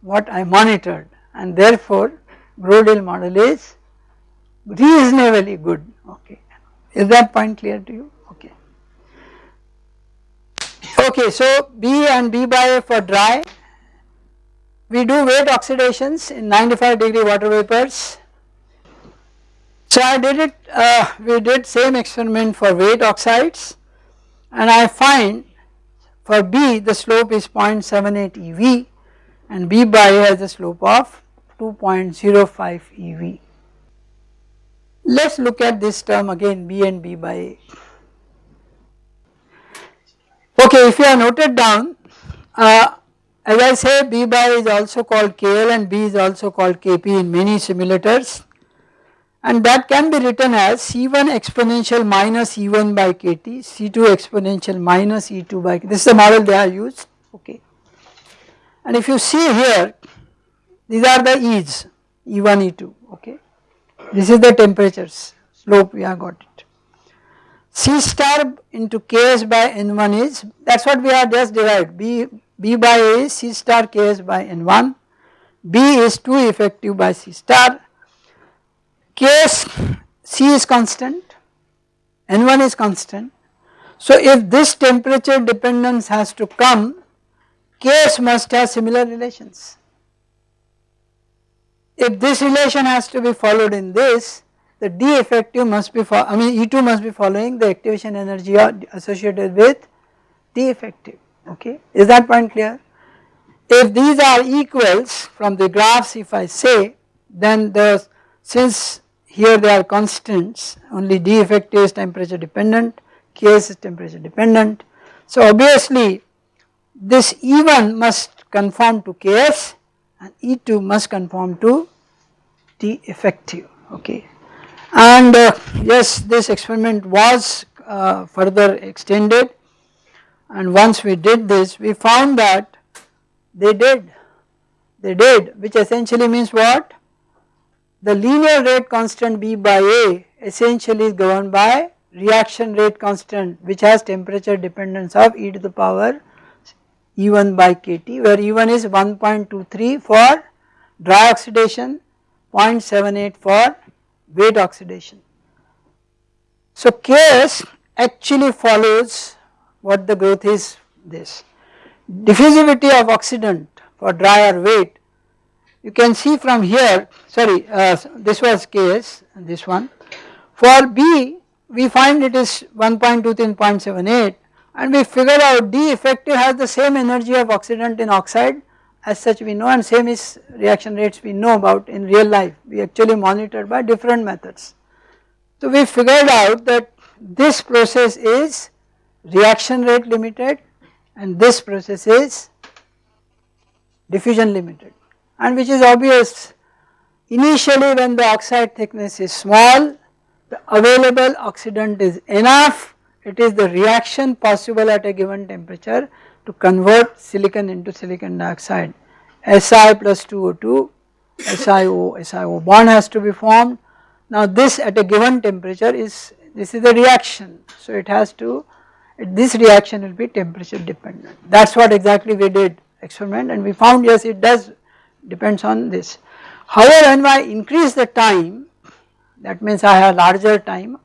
what I monitored and therefore Grove-Deal model is reasonably good okay. Is that point clear to you? Okay. Okay, so B and B by A for dry we do wet oxidations in 95 degree water vapors. So I did it, uh, we did same experiment for wet oxides and I find for B the slope is 0.78 eV and B by has a slope of 2.05 eV. Let us look at this term again B and B by A. Okay, if you have noted down uh, as I say B by is also called KL and B is also called KP in many simulators and that can be written as C1 exponential minus E1 by kT, C2 exponential minus E2 by this is the model they are used okay. And if you see here these are the E's E1 E2 okay this is the temperatures slope we have got it. C star into Ks by N1 is that is what we have just derived. B, B by A is C star Ks by N1 B is 2 effective by C star. Ks C is constant. N1 is constant. So if this temperature dependence has to come Ks must have similar relations if this relation has to be followed in this the D effective must be I mean E2 must be following the activation energy associated with D effective okay is that point clear. If these are equals from the graphs if I say then the since here they are constants only D effective is temperature dependent Ks is temperature dependent. So obviously this E1 must conform to Ks and E2 must conform to D effective okay. And uh, yes this experiment was uh, further extended. And once we did this we found that they did. They did which essentially means what? The linear rate constant B by A essentially is governed by reaction rate constant which has temperature dependence of e to the power E1 by kT where E1 is 1.23 for dry oxidation 0.78 for wet oxidation. So Ks actually follows what the growth is this. Diffusivity of oxidant for dry or wet you can see from here sorry uh, this was Ks this one. For B we find it is 1.23 0.78 and we figure out D effective has the same energy of oxidant in oxide as such we know and same is reaction rates we know about in real life. We actually monitor by different methods. So we figured out that this process is reaction rate limited and this process is diffusion limited. And which is obvious. Initially when the oxide thickness is small the available oxidant is enough it is the reaction possible at a given temperature to convert silicon into silicon dioxide. Si plus 2O2 SiO SiO bond has to be formed. Now this at a given temperature is this is the reaction. So it has to this reaction will be temperature dependent. That is what exactly we did experiment and we found yes it does depends on this. However when I increase the time that means I have larger time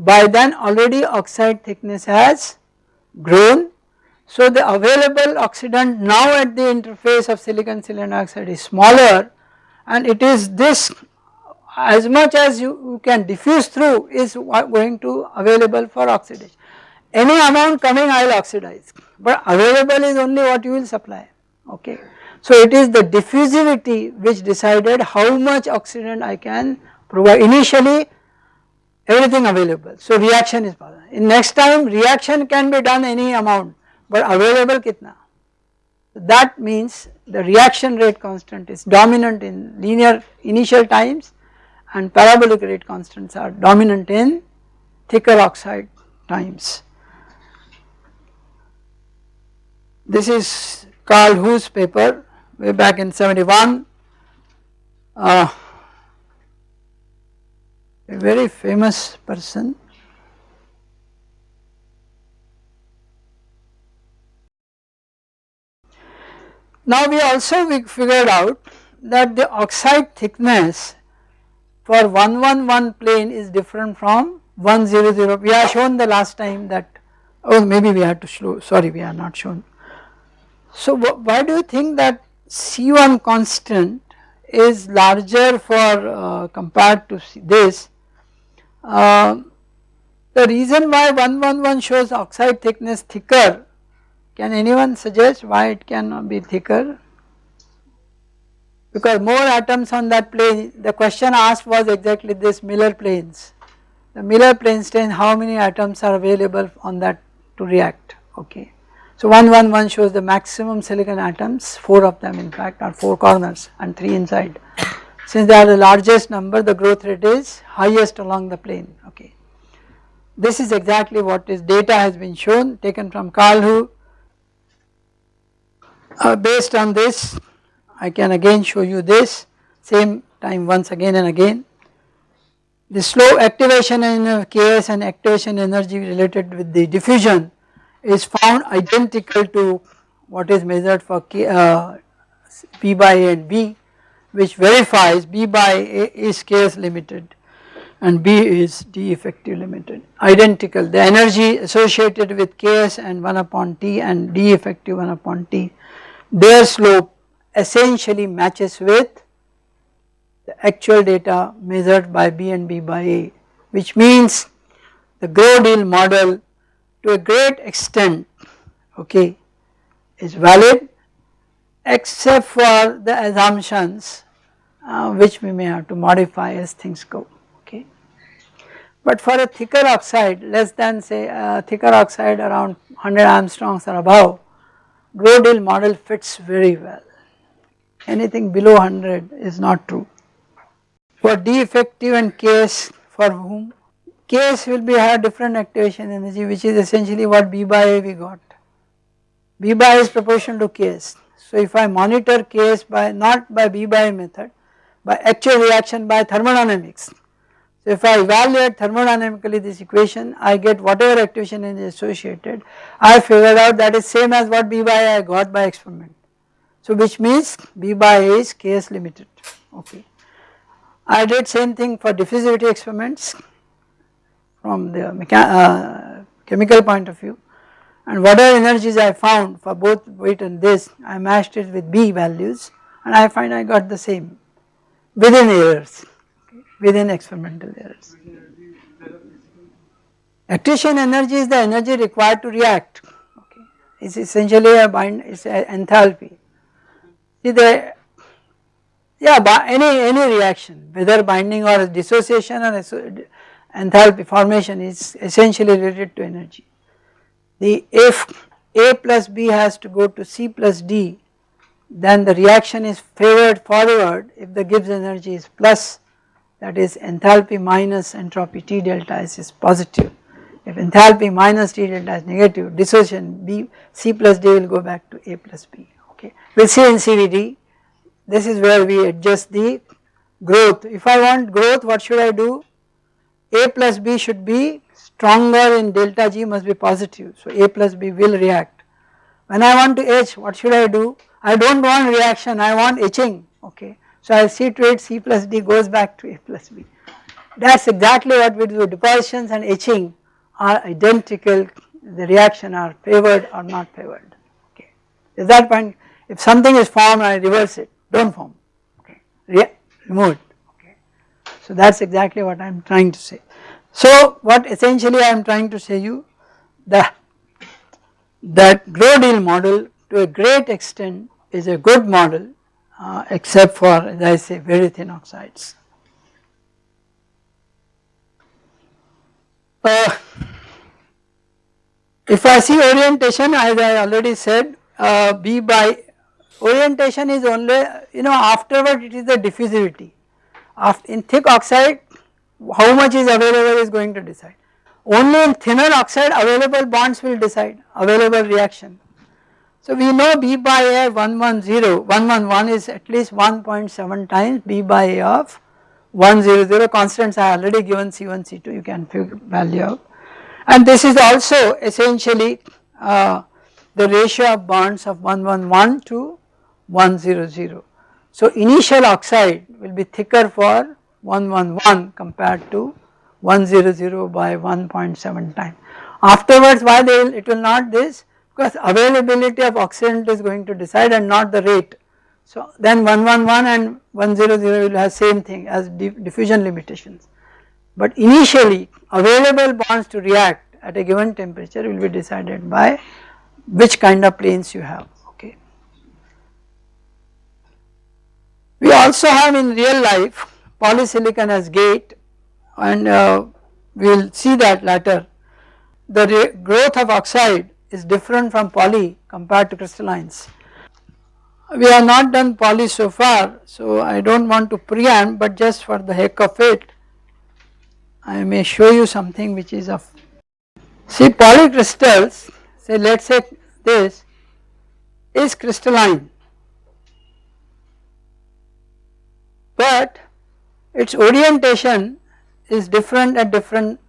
by then already oxide thickness has grown. So the available oxidant now at the interface of silicon silicon oxide is smaller and it is this as much as you, you can diffuse through is going to available for oxidation. Any amount coming I will oxidize but available is only what you will supply okay. So it is the diffusivity which decided how much oxidant I can provide initially everything available so reaction is possible. In next time reaction can be done any amount but available kitna that means the reaction rate constant is dominant in linear initial times and parabolic rate constants are dominant in thicker oxide times. This is Carl Hu's paper way back in 71 uh, a very famous person Now we also we figured out that the oxide thickness for 111 plane is different from 100 we have shown the last time that oh maybe we had to show sorry we are not shown. So why do you think that C1 constant is larger for uh, compared to this. Uh, the reason why 111 shows oxide thickness thicker, can anyone suggest why it cannot be thicker? Because more atoms on that plane, the question asked was exactly this Miller planes. The Miller planes tell how many atoms are available on that to react, okay. So 111 shows the maximum silicon atoms, 4 of them in fact are 4 corners and 3 inside. Since they are the largest number the growth rate is highest along the plane okay. This is exactly what is data has been shown taken from Karlhu. Uh, based on this I can again show you this same time once again and again. The slow activation in Ks and activation energy related with the diffusion is found identical to what is measured for K, uh, B by A and B which verifies B by A is Ks limited and B is D effective limited. Identical. The energy associated with Ks and 1 upon T and D effective 1 upon T. Their slope essentially matches with the actual data measured by B and B by A which means the Grove-Deal model to a great extent okay is valid except for the assumptions uh, which we may have to modify as things go okay. But for a thicker oxide less than say a thicker oxide around 100 angstroms or above Grove-Deal model fits very well anything below 100 is not true. For D effective and Ks for whom Ks will be have different activation energy which is essentially what B by A we got. B by A is proportional to Ks. So if I monitor Ks by not by B by method by actual reaction by thermodynamics. So if I evaluate thermodynamically this equation I get whatever activation is associated I figured out that is same as what B by I got by experiment. So which means B by A is Ks limited okay. I did same thing for diffusivity experiments from the uh, chemical point of view and whatever energies I found for both weight and this I matched it with B values and I find I got the same within errors within experimental errors. Activation energy is the energy required to react okay it is essentially a bind it is enthalpy. See the yeah any any reaction whether binding or dissociation or enthalpy formation is essentially related to energy. The if A plus B has to go to C plus D then the reaction is favored forward if the Gibbs energy is plus that is enthalpy minus entropy T delta S is positive. If enthalpy minus T delta is negative dissociation B C plus D will go back to A plus B okay. We will see in CVD this is where we adjust the growth. If I want growth what should I do? A plus B should be stronger in delta G must be positive. So A plus B will react. When I want to etch what should I do? I do not want reaction I want etching okay. So I will see to it C plus D goes back to A plus B. That is exactly what we do depositions and etching are identical the reaction are favored or not favored okay. Is that point if something is formed I reverse it do not form okay remove it okay. so that is exactly what I am trying to say. So what essentially I am trying to say you that that Grove-Deal model to a great extent is a good model uh, except for as I say very thin oxides. Uh, if I see orientation as I already said uh, B by orientation is only you know afterward it is the diffusivity after in thick oxide how much is available is going to decide. Only in thinner oxide available bonds will decide available reaction. So we know B by A 110, 111 is at least 1.7 times B by A of 100 constants I already given C1 C2 you can figure value out and this is also essentially uh, the ratio of bonds of 111 to 100. So initial oxide will be thicker for 111 compared to 100 by 1.7 time. Afterwards why they will, it will not this because availability of oxidant is going to decide and not the rate. So then 111 and 100 will have same thing as diffusion limitations. But initially available bonds to react at a given temperature will be decided by which kind of planes you have. Okay. We also have in real life polysilicon as gate and uh, we will see that later. The growth of oxide is different from poly compared to crystallines. we have not done poly so far so I do not want to preamp but just for the heck of it I may show you something which is of see polycrystals say let us say this is crystalline but its orientation is different at different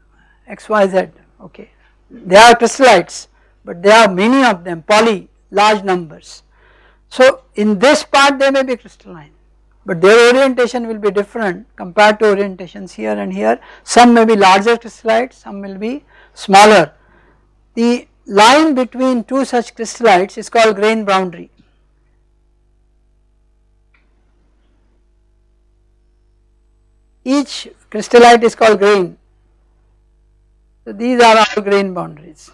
xyz okay they are crystallites but there are many of them poly large numbers so in this part they may be crystalline but their orientation will be different compared to orientations here and here. Some may be larger crystallites, some will be smaller. The line between two such crystallites is called grain boundary. Each crystallite is called grain. So these are our grain boundaries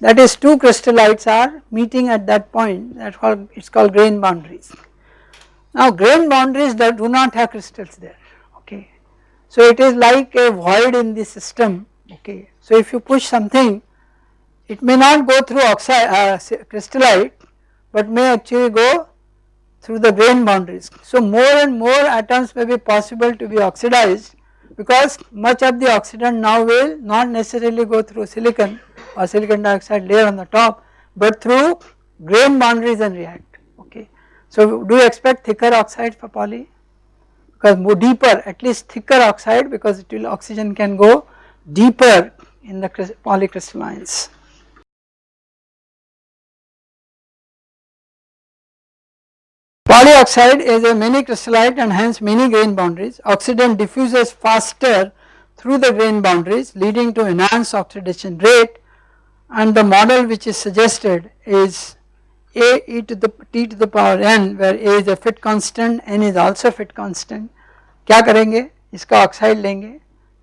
that is two crystallites are meeting at that point that it is called grain boundaries. Now grain boundaries that do not have crystals there okay. So it is like a void in the system okay. So if you push something it may not go through oxide uh, crystallite but may actually go through the grain boundaries. So more and more atoms may be possible to be oxidized because much of the oxidant now will not necessarily go through silicon or silicon dioxide layer on the top but through grain boundaries and react okay. So do you expect thicker oxide for poly because more deeper at least thicker oxide because it will oxygen can go deeper in the polycrystallines. Polyoxide is a many crystallite and hence many grain boundaries. Oxidant diffuses faster through the grain boundaries leading to enhanced oxidation rate and the model which is suggested is a e to the t to the power n where a is a fit constant n is also fit constant क्या करेंगे इसका oxide लेंगे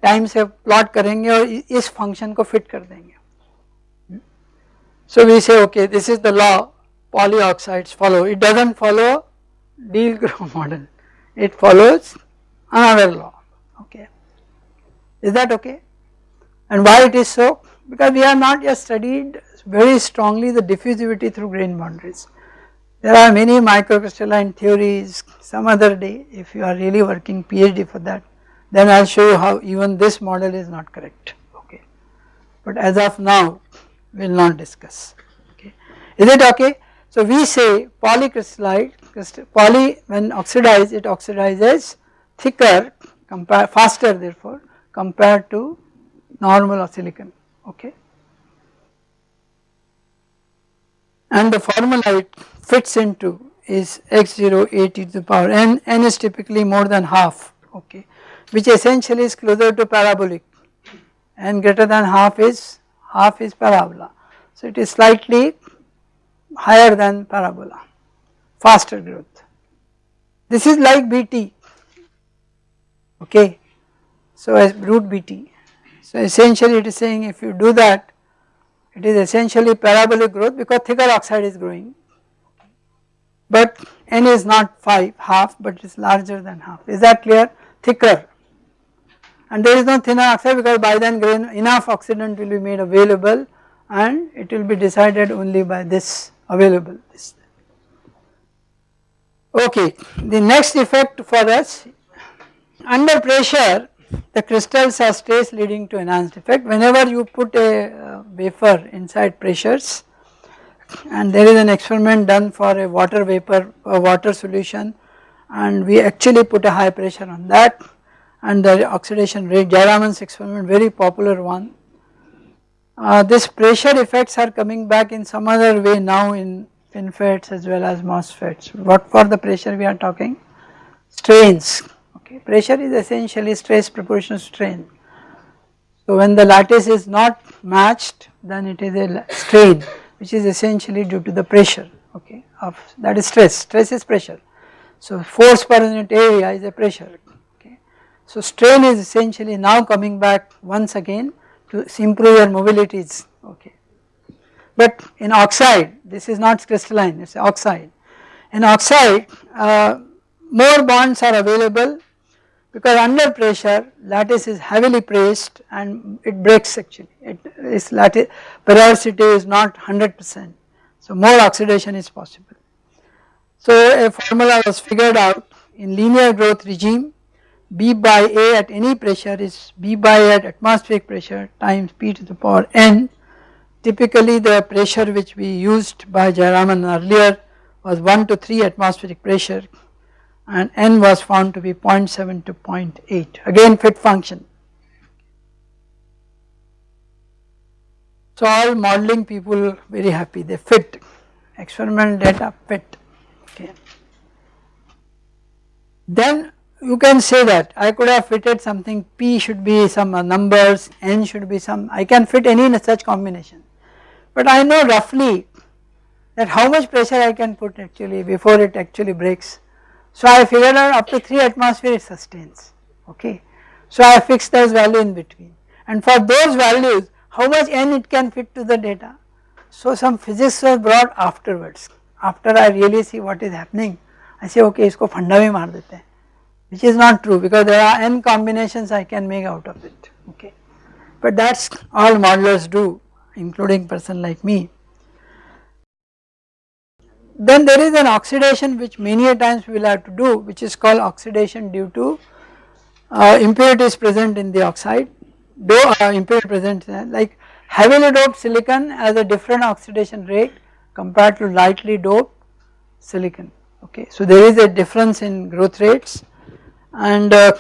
time से plot करेंगे और इस function को fit कर देंगे so we say okay this is the law polyoxides follow it doesn't follow Deal-Grove [LAUGHS] model it follows another law okay is that okay and why it is so because we have not yet studied very strongly the diffusivity through grain boundaries. There are many microcrystalline theories some other day if you are really working PhD for that then I will show you how even this model is not correct okay. But as of now we will not discuss okay. Is it okay? So we say polycrystallite poly when oxidized it oxidizes thicker compare faster therefore compared to normal or silicon okay. And the formula it fits into is x0 a t to the power n, n is typically more than half okay which essentially is closer to parabolic n greater than half is half is parabola. So it is slightly higher than parabola faster growth. This is like BT okay? So as root BT so essentially it is saying if you do that it is essentially parabolic growth because thicker oxide is growing. But n is not 5 half but it is larger than half. Is that clear? Thicker. And there is no thinner oxide because by then grain enough oxidant will be made available and it will be decided only by this available this. Okay the next effect for us under pressure the crystals are stress leading to enhanced effect whenever you put a uh, wafer inside pressures and there is an experiment done for a water vapor a water solution and we actually put a high pressure on that and the oxidation rate Jayaraman's experiment very popular one. Uh, this pressure effects are coming back in some other way now in FinFETs as well as MOSFETs. What for the pressure we are talking? Strains okay. Pressure is essentially stress proportional strain. So when the lattice is not matched then it is a strain which is essentially due to the pressure okay of that is stress, stress is pressure. So force per unit area is a pressure okay. So strain is essentially now coming back once again to improve your mobilities okay. But in oxide this is not crystalline it is oxide. In oxide uh, more bonds are available because under pressure lattice is heavily pressed and it breaks actually it is lattice porosity is not 100 percent so more oxidation is possible. So a formula was figured out in linear growth regime B by A at any pressure is B by A at atmospheric pressure times P to the power n. Typically the pressure which we used by Jayaraman earlier was 1 to 3 atmospheric pressure and n was found to be 0.7 to 0.8 again fit function. So all modeling people very happy they fit experimental data fit okay. Then you can say that I could have fitted something P should be some numbers, N should be some, I can fit any such combination but I know roughly that how much pressure I can put actually before it actually breaks. So I figured out up to 3 atmosphere it sustains okay. So I fixed those value in between and for those values how much n it can fit to the data. So some physics was brought afterwards after I really see what is happening I say okay isko funda bhi maar dete which is not true because there are n combinations I can make out of it okay. But that is all modelers do including person like me. Then there is an oxidation which many a times we will have to do which is called oxidation due to uh, impurities present in the oxide though uh, impurity present like heavily doped silicon has a different oxidation rate compared to lightly doped silicon okay. So there is a difference in growth rates and uh,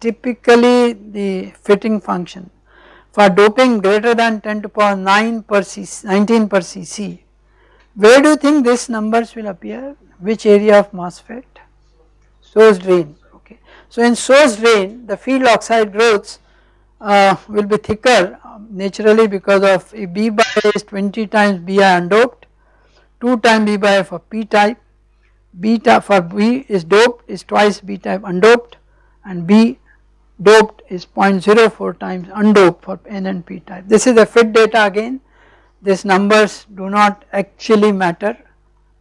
typically the fitting function for doping greater than 10 to power 9 per cc 19 per cc where do you think these numbers will appear? Which area of MOSFET source drain. Okay. So in source drain the field oxide growths uh, will be thicker um, naturally because of if B by A is 20 times Bi undoped 2 times B by A for P type beta for B is doped is twice B type undoped and B doped is 0.04 times undoped for N and P type. This is the fit data again these numbers do not actually matter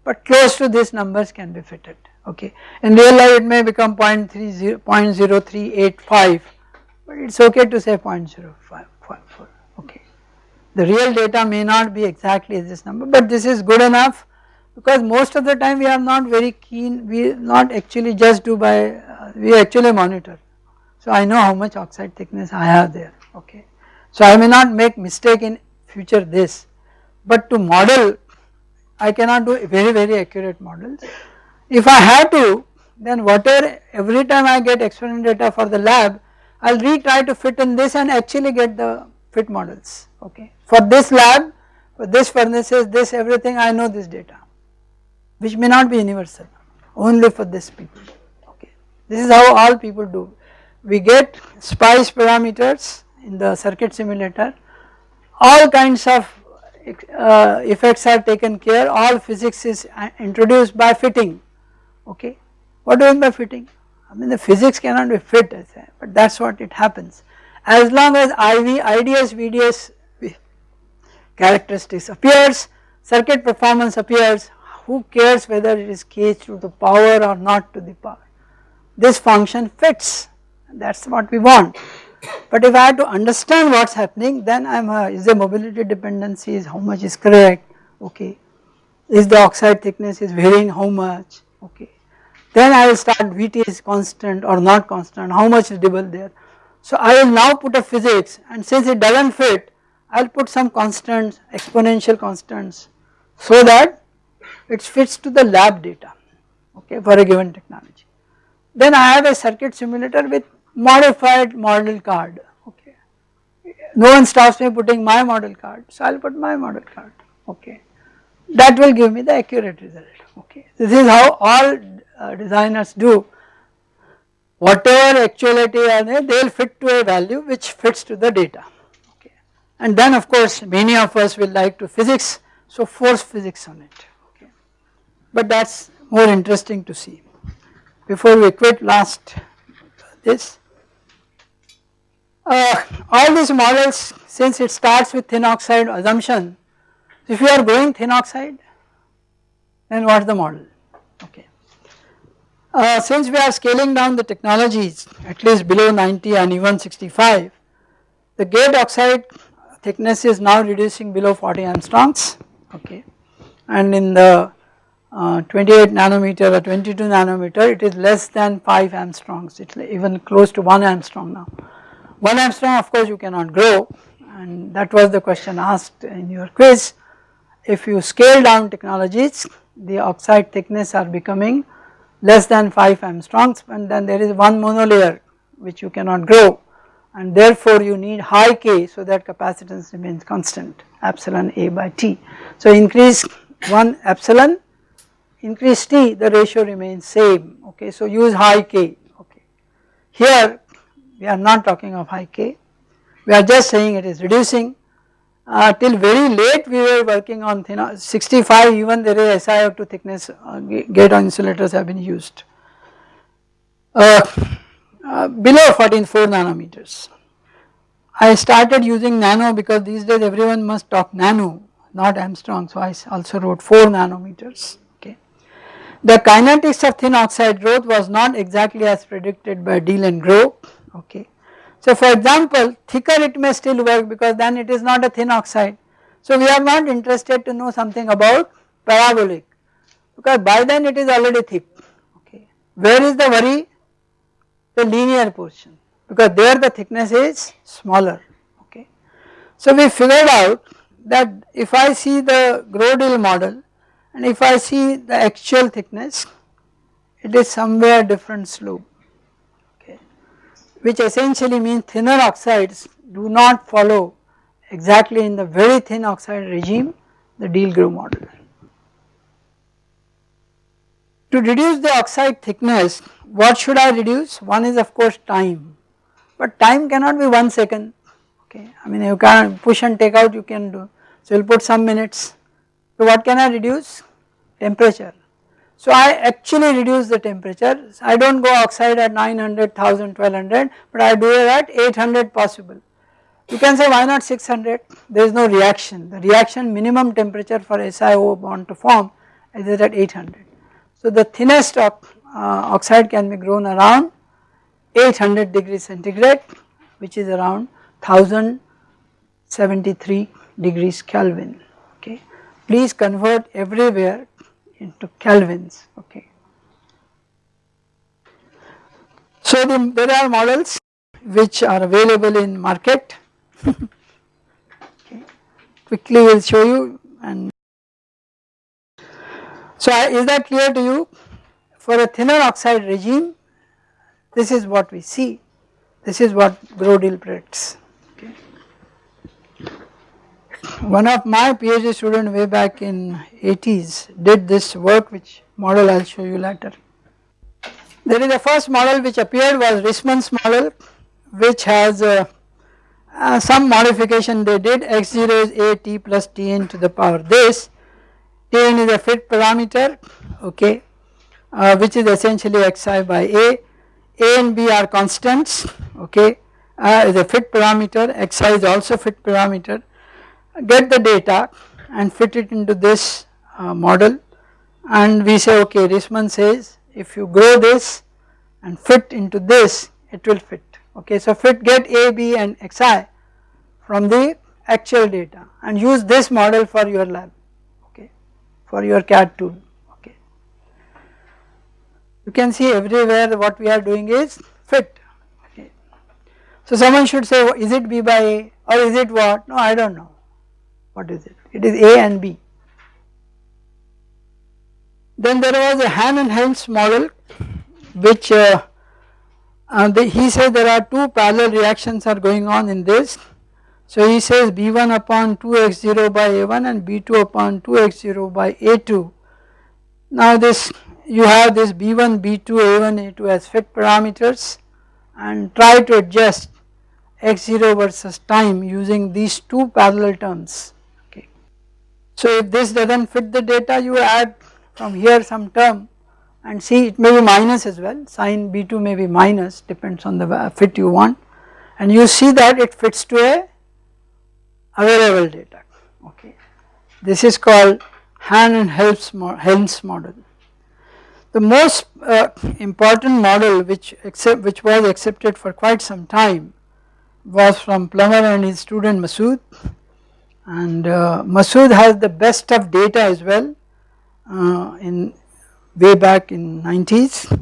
but close to these numbers can be fitted okay. In real life it may become 0.30, 0.0385 but it is okay to say 0.054 okay. The real data may not be exactly this number but this is good enough because most of the time we are not very keen we not actually just do by uh, we actually monitor. So I know how much oxide thickness I have there okay. So I may not make mistake in future this but to model I cannot do very very accurate models. If I have to then whatever every time I get experimental data for the lab I will retry to fit in this and actually get the fit models okay. For this lab for this furnaces this everything I know this data which may not be universal only for this people okay. This is how all people do. We get spice parameters in the circuit simulator all kinds of uh, effects are taken care all physics is uh, introduced by fitting okay. What do you mean by fitting? I mean the physics cannot be fit but that is what it happens as long as IV, IDS, VDS characteristics appears circuit performance appears who cares whether it is k to the power or not to the power. This function fits that is what we want. But if I have to understand what is happening then I am a, uh, is the mobility dependency is how much is correct okay is the oxide thickness is varying how much okay then I will start Vt is constant or not constant how much is double there. So I will now put a physics and since it does not fit I will put some constants exponential constants so that it fits to the lab data okay for a given technology. Then I have a circuit simulator with modified model card okay. No one stops me putting my model card so I will put my model card okay. That will give me the accurate result okay. This is how all uh, designers do whatever actuality are there they will fit to a value which fits to the data okay. And then of course many of us will like to physics so force physics on it okay. but that is more interesting to see. Before we quit last this, uh, all these models since it starts with thin oxide assumption, if you are going thin oxide then what is the model okay. Uh, since we are scaling down the technologies at least below 90 and even 65, the gate oxide thickness is now reducing below 40 angstroms okay and in the uh, 28 nanometer or 22 nanometer it is less than 5 angstroms it is even close to 1 angstrom now. 1 angstrom of course you cannot grow and that was the question asked in your quiz. If you scale down technologies the oxide thickness are becoming less than 5 angstroms and then there is one monolayer which you cannot grow and therefore you need high K so that capacitance remains constant epsilon A by T. So increase 1 epsilon increase T the ratio remains same okay so use high K okay. Here we are not talking of high K we are just saying it is reducing uh, till very late we were working on thin 65 even there is SiO2 thickness uh, gate on insulators have been used. Uh, uh, below 14 4 nanometers. I started using nano because these days everyone must talk nano not Armstrong so I also wrote 4 nanometers okay. The kinetics of thin oxide growth was not exactly as predicted by Deal and Grove okay. So for example thicker it may still work because then it is not a thin oxide. So we are not interested to know something about parabolic because by then it is already thick okay. Where is the worry? The linear portion because there the thickness is smaller okay. So we figured out that if I see the Grove-Deal model and if I see the actual thickness it is somewhere different slope which essentially means thinner oxides do not follow exactly in the very thin oxide regime the Deal-Grove model. To reduce the oxide thickness what should I reduce? One is of course time but time cannot be 1 second okay I mean you can push and take out you can do so you will put some minutes. So what can I reduce? Temperature so I actually reduce the temperature, I do not go oxide at 900, 1000, 1200 but I do it at 800 possible. You can say why not 600, there is no reaction, the reaction minimum temperature for SiO bond to form is at 800. So the thinnest of, uh, oxide can be grown around 800 degrees centigrade which is around 1073 degrees Kelvin okay. Please convert everywhere into kelvins okay. So the, there are models which are available in market okay. quickly we will show you and so is that clear to you for a thinner oxide regime this is what we see this is what Grove-Deal predicts one of my PhD student way back in 80s did this work which model I will show you later. There is a first model which appeared was Reisman's model which has uh, uh, some modification they did. X0 is a t plus tn to the power this. Tn is a fit parameter okay uh, which is essentially xi by a. A and b are constants okay uh, is a fit parameter. Xi is also fit parameter get the data and fit it into this uh, model and we say okay Reisman says if you grow this and fit into this it will fit okay. So fit get A, B and Xi from the actual data and use this model for your lab okay for your CAD tool okay. You can see everywhere what we are doing is fit okay. So someone should say is it B by A or is it what no I do not know what is it? It is A and B. Then there was a Han and Helms model which uh, uh, the, he says there are two parallel reactions are going on in this. So he says B1 upon 2x0 by A1 and B2 upon 2x0 by A2. Now this you have this B1, B2, A1, A2 as fit parameters and try to adjust x0 versus time using these two parallel terms. So if this does not fit the data you add from here some term and see it may be minus as well sin B2 may be minus depends on the fit you want and you see that it fits to a available data okay. This is called Han and Helms model. The most uh, important model which accept, which was accepted for quite some time was from Plummer and his student Massoud and uh, Massoud has the best of data as well uh, in way back in 90s.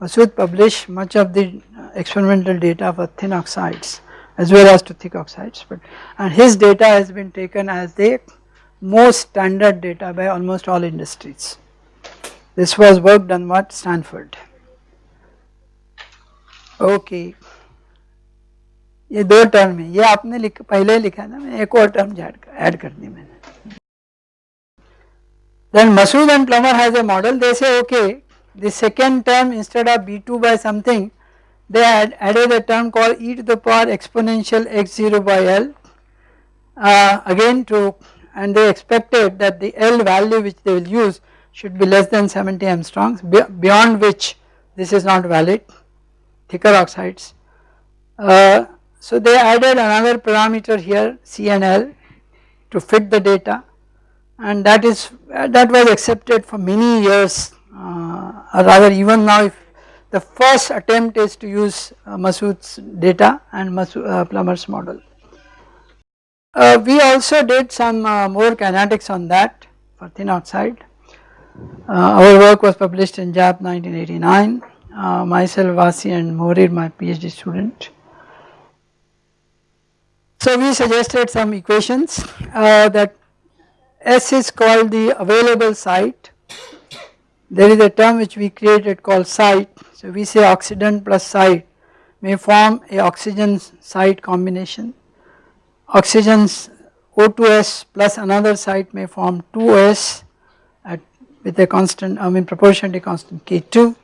Massoud published much of the experimental data for thin oxides as well as to thick oxides but and his data has been taken as the most standard data by almost all industries. This was work done at Stanford. Okay. ये दो term है। ये आपने लिख, पहले ही लिखा था मैंने एक और term add then Massoud and Plummer has a model. They say okay the second term instead of b2 by something they add a term called e to the power exponential x0 by l uh, again and they expected that the L value which they will use should be less than 70 Armstrongs be beyond which this is not valid thicker oxides. Uh, so they added another parameter here C and L to fit the data and that is that was accepted for many years uh, or rather even now if the first attempt is to use uh, Massoud's data and Massoud, uh, Plummer's model. Uh, we also did some uh, more kinetics on that for thin oxide. Uh, our work was published in JAP 1989, uh, myself Vasi and Morir my PhD student. So we suggested some equations uh, that S is called the available site. There is a term which we created called site. So we say oxidant plus site may form a oxygen site combination. Oxygen's O2S plus another site may form 2S at with a constant I mean proportionally constant K2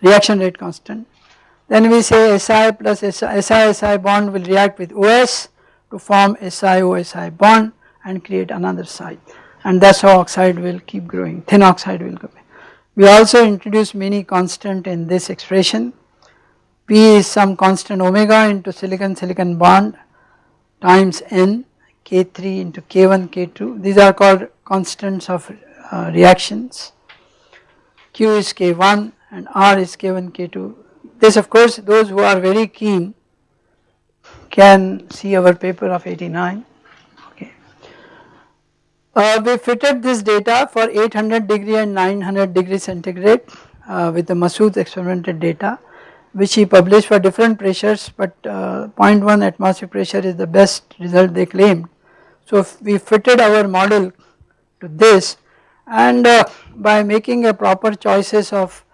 reaction rate constant. Then we say Si plus Si Si bond will react with OS to form Si OSI bond and create another site and that is how oxide will keep growing, thin oxide will go. We also introduce many constant in this expression. P is some constant omega into silicon silicon bond times n K3 into K1 K2 these are called constants of uh, reactions. Q is K1 and R is K1 K2 this of course those who are very keen can see our paper of 89 uh, we fitted this data for 800 degree and 900 degree centigrade uh, with the Massoud experimental data which he published for different pressures but uh, 0.1 atmospheric pressure is the best result they claimed. So we fitted our model to this and uh, by making a proper choices of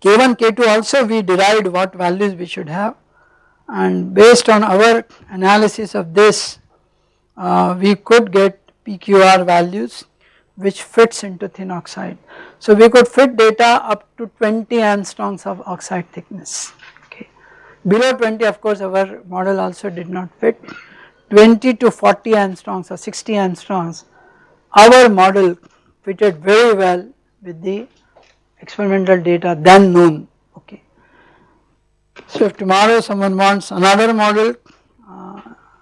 K1 K2 also we derived what values we should have and based on our analysis of this uh, we could get PQR values which fits into thin oxide. So we could fit data up to 20 angstroms of oxide thickness okay. Below 20 of course our model also did not fit 20 to 40 angstroms or 60 angstroms our model fitted very well with the experimental data then known okay. So if tomorrow someone wants another model uh,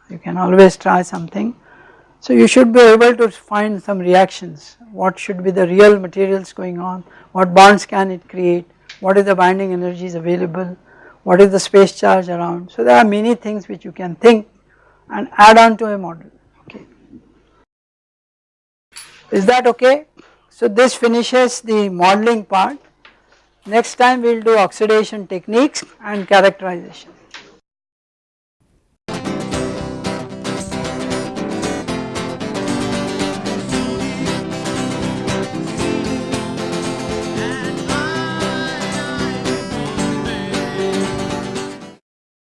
you can always try something so you should be able to find some reactions, what should be the real materials going on, what bonds can it create, what is the binding energies available, what is the space charge around. So there are many things which you can think and add on to a model, okay. Is that okay? So this finishes the modeling part. Next time we will do oxidation techniques and characterization.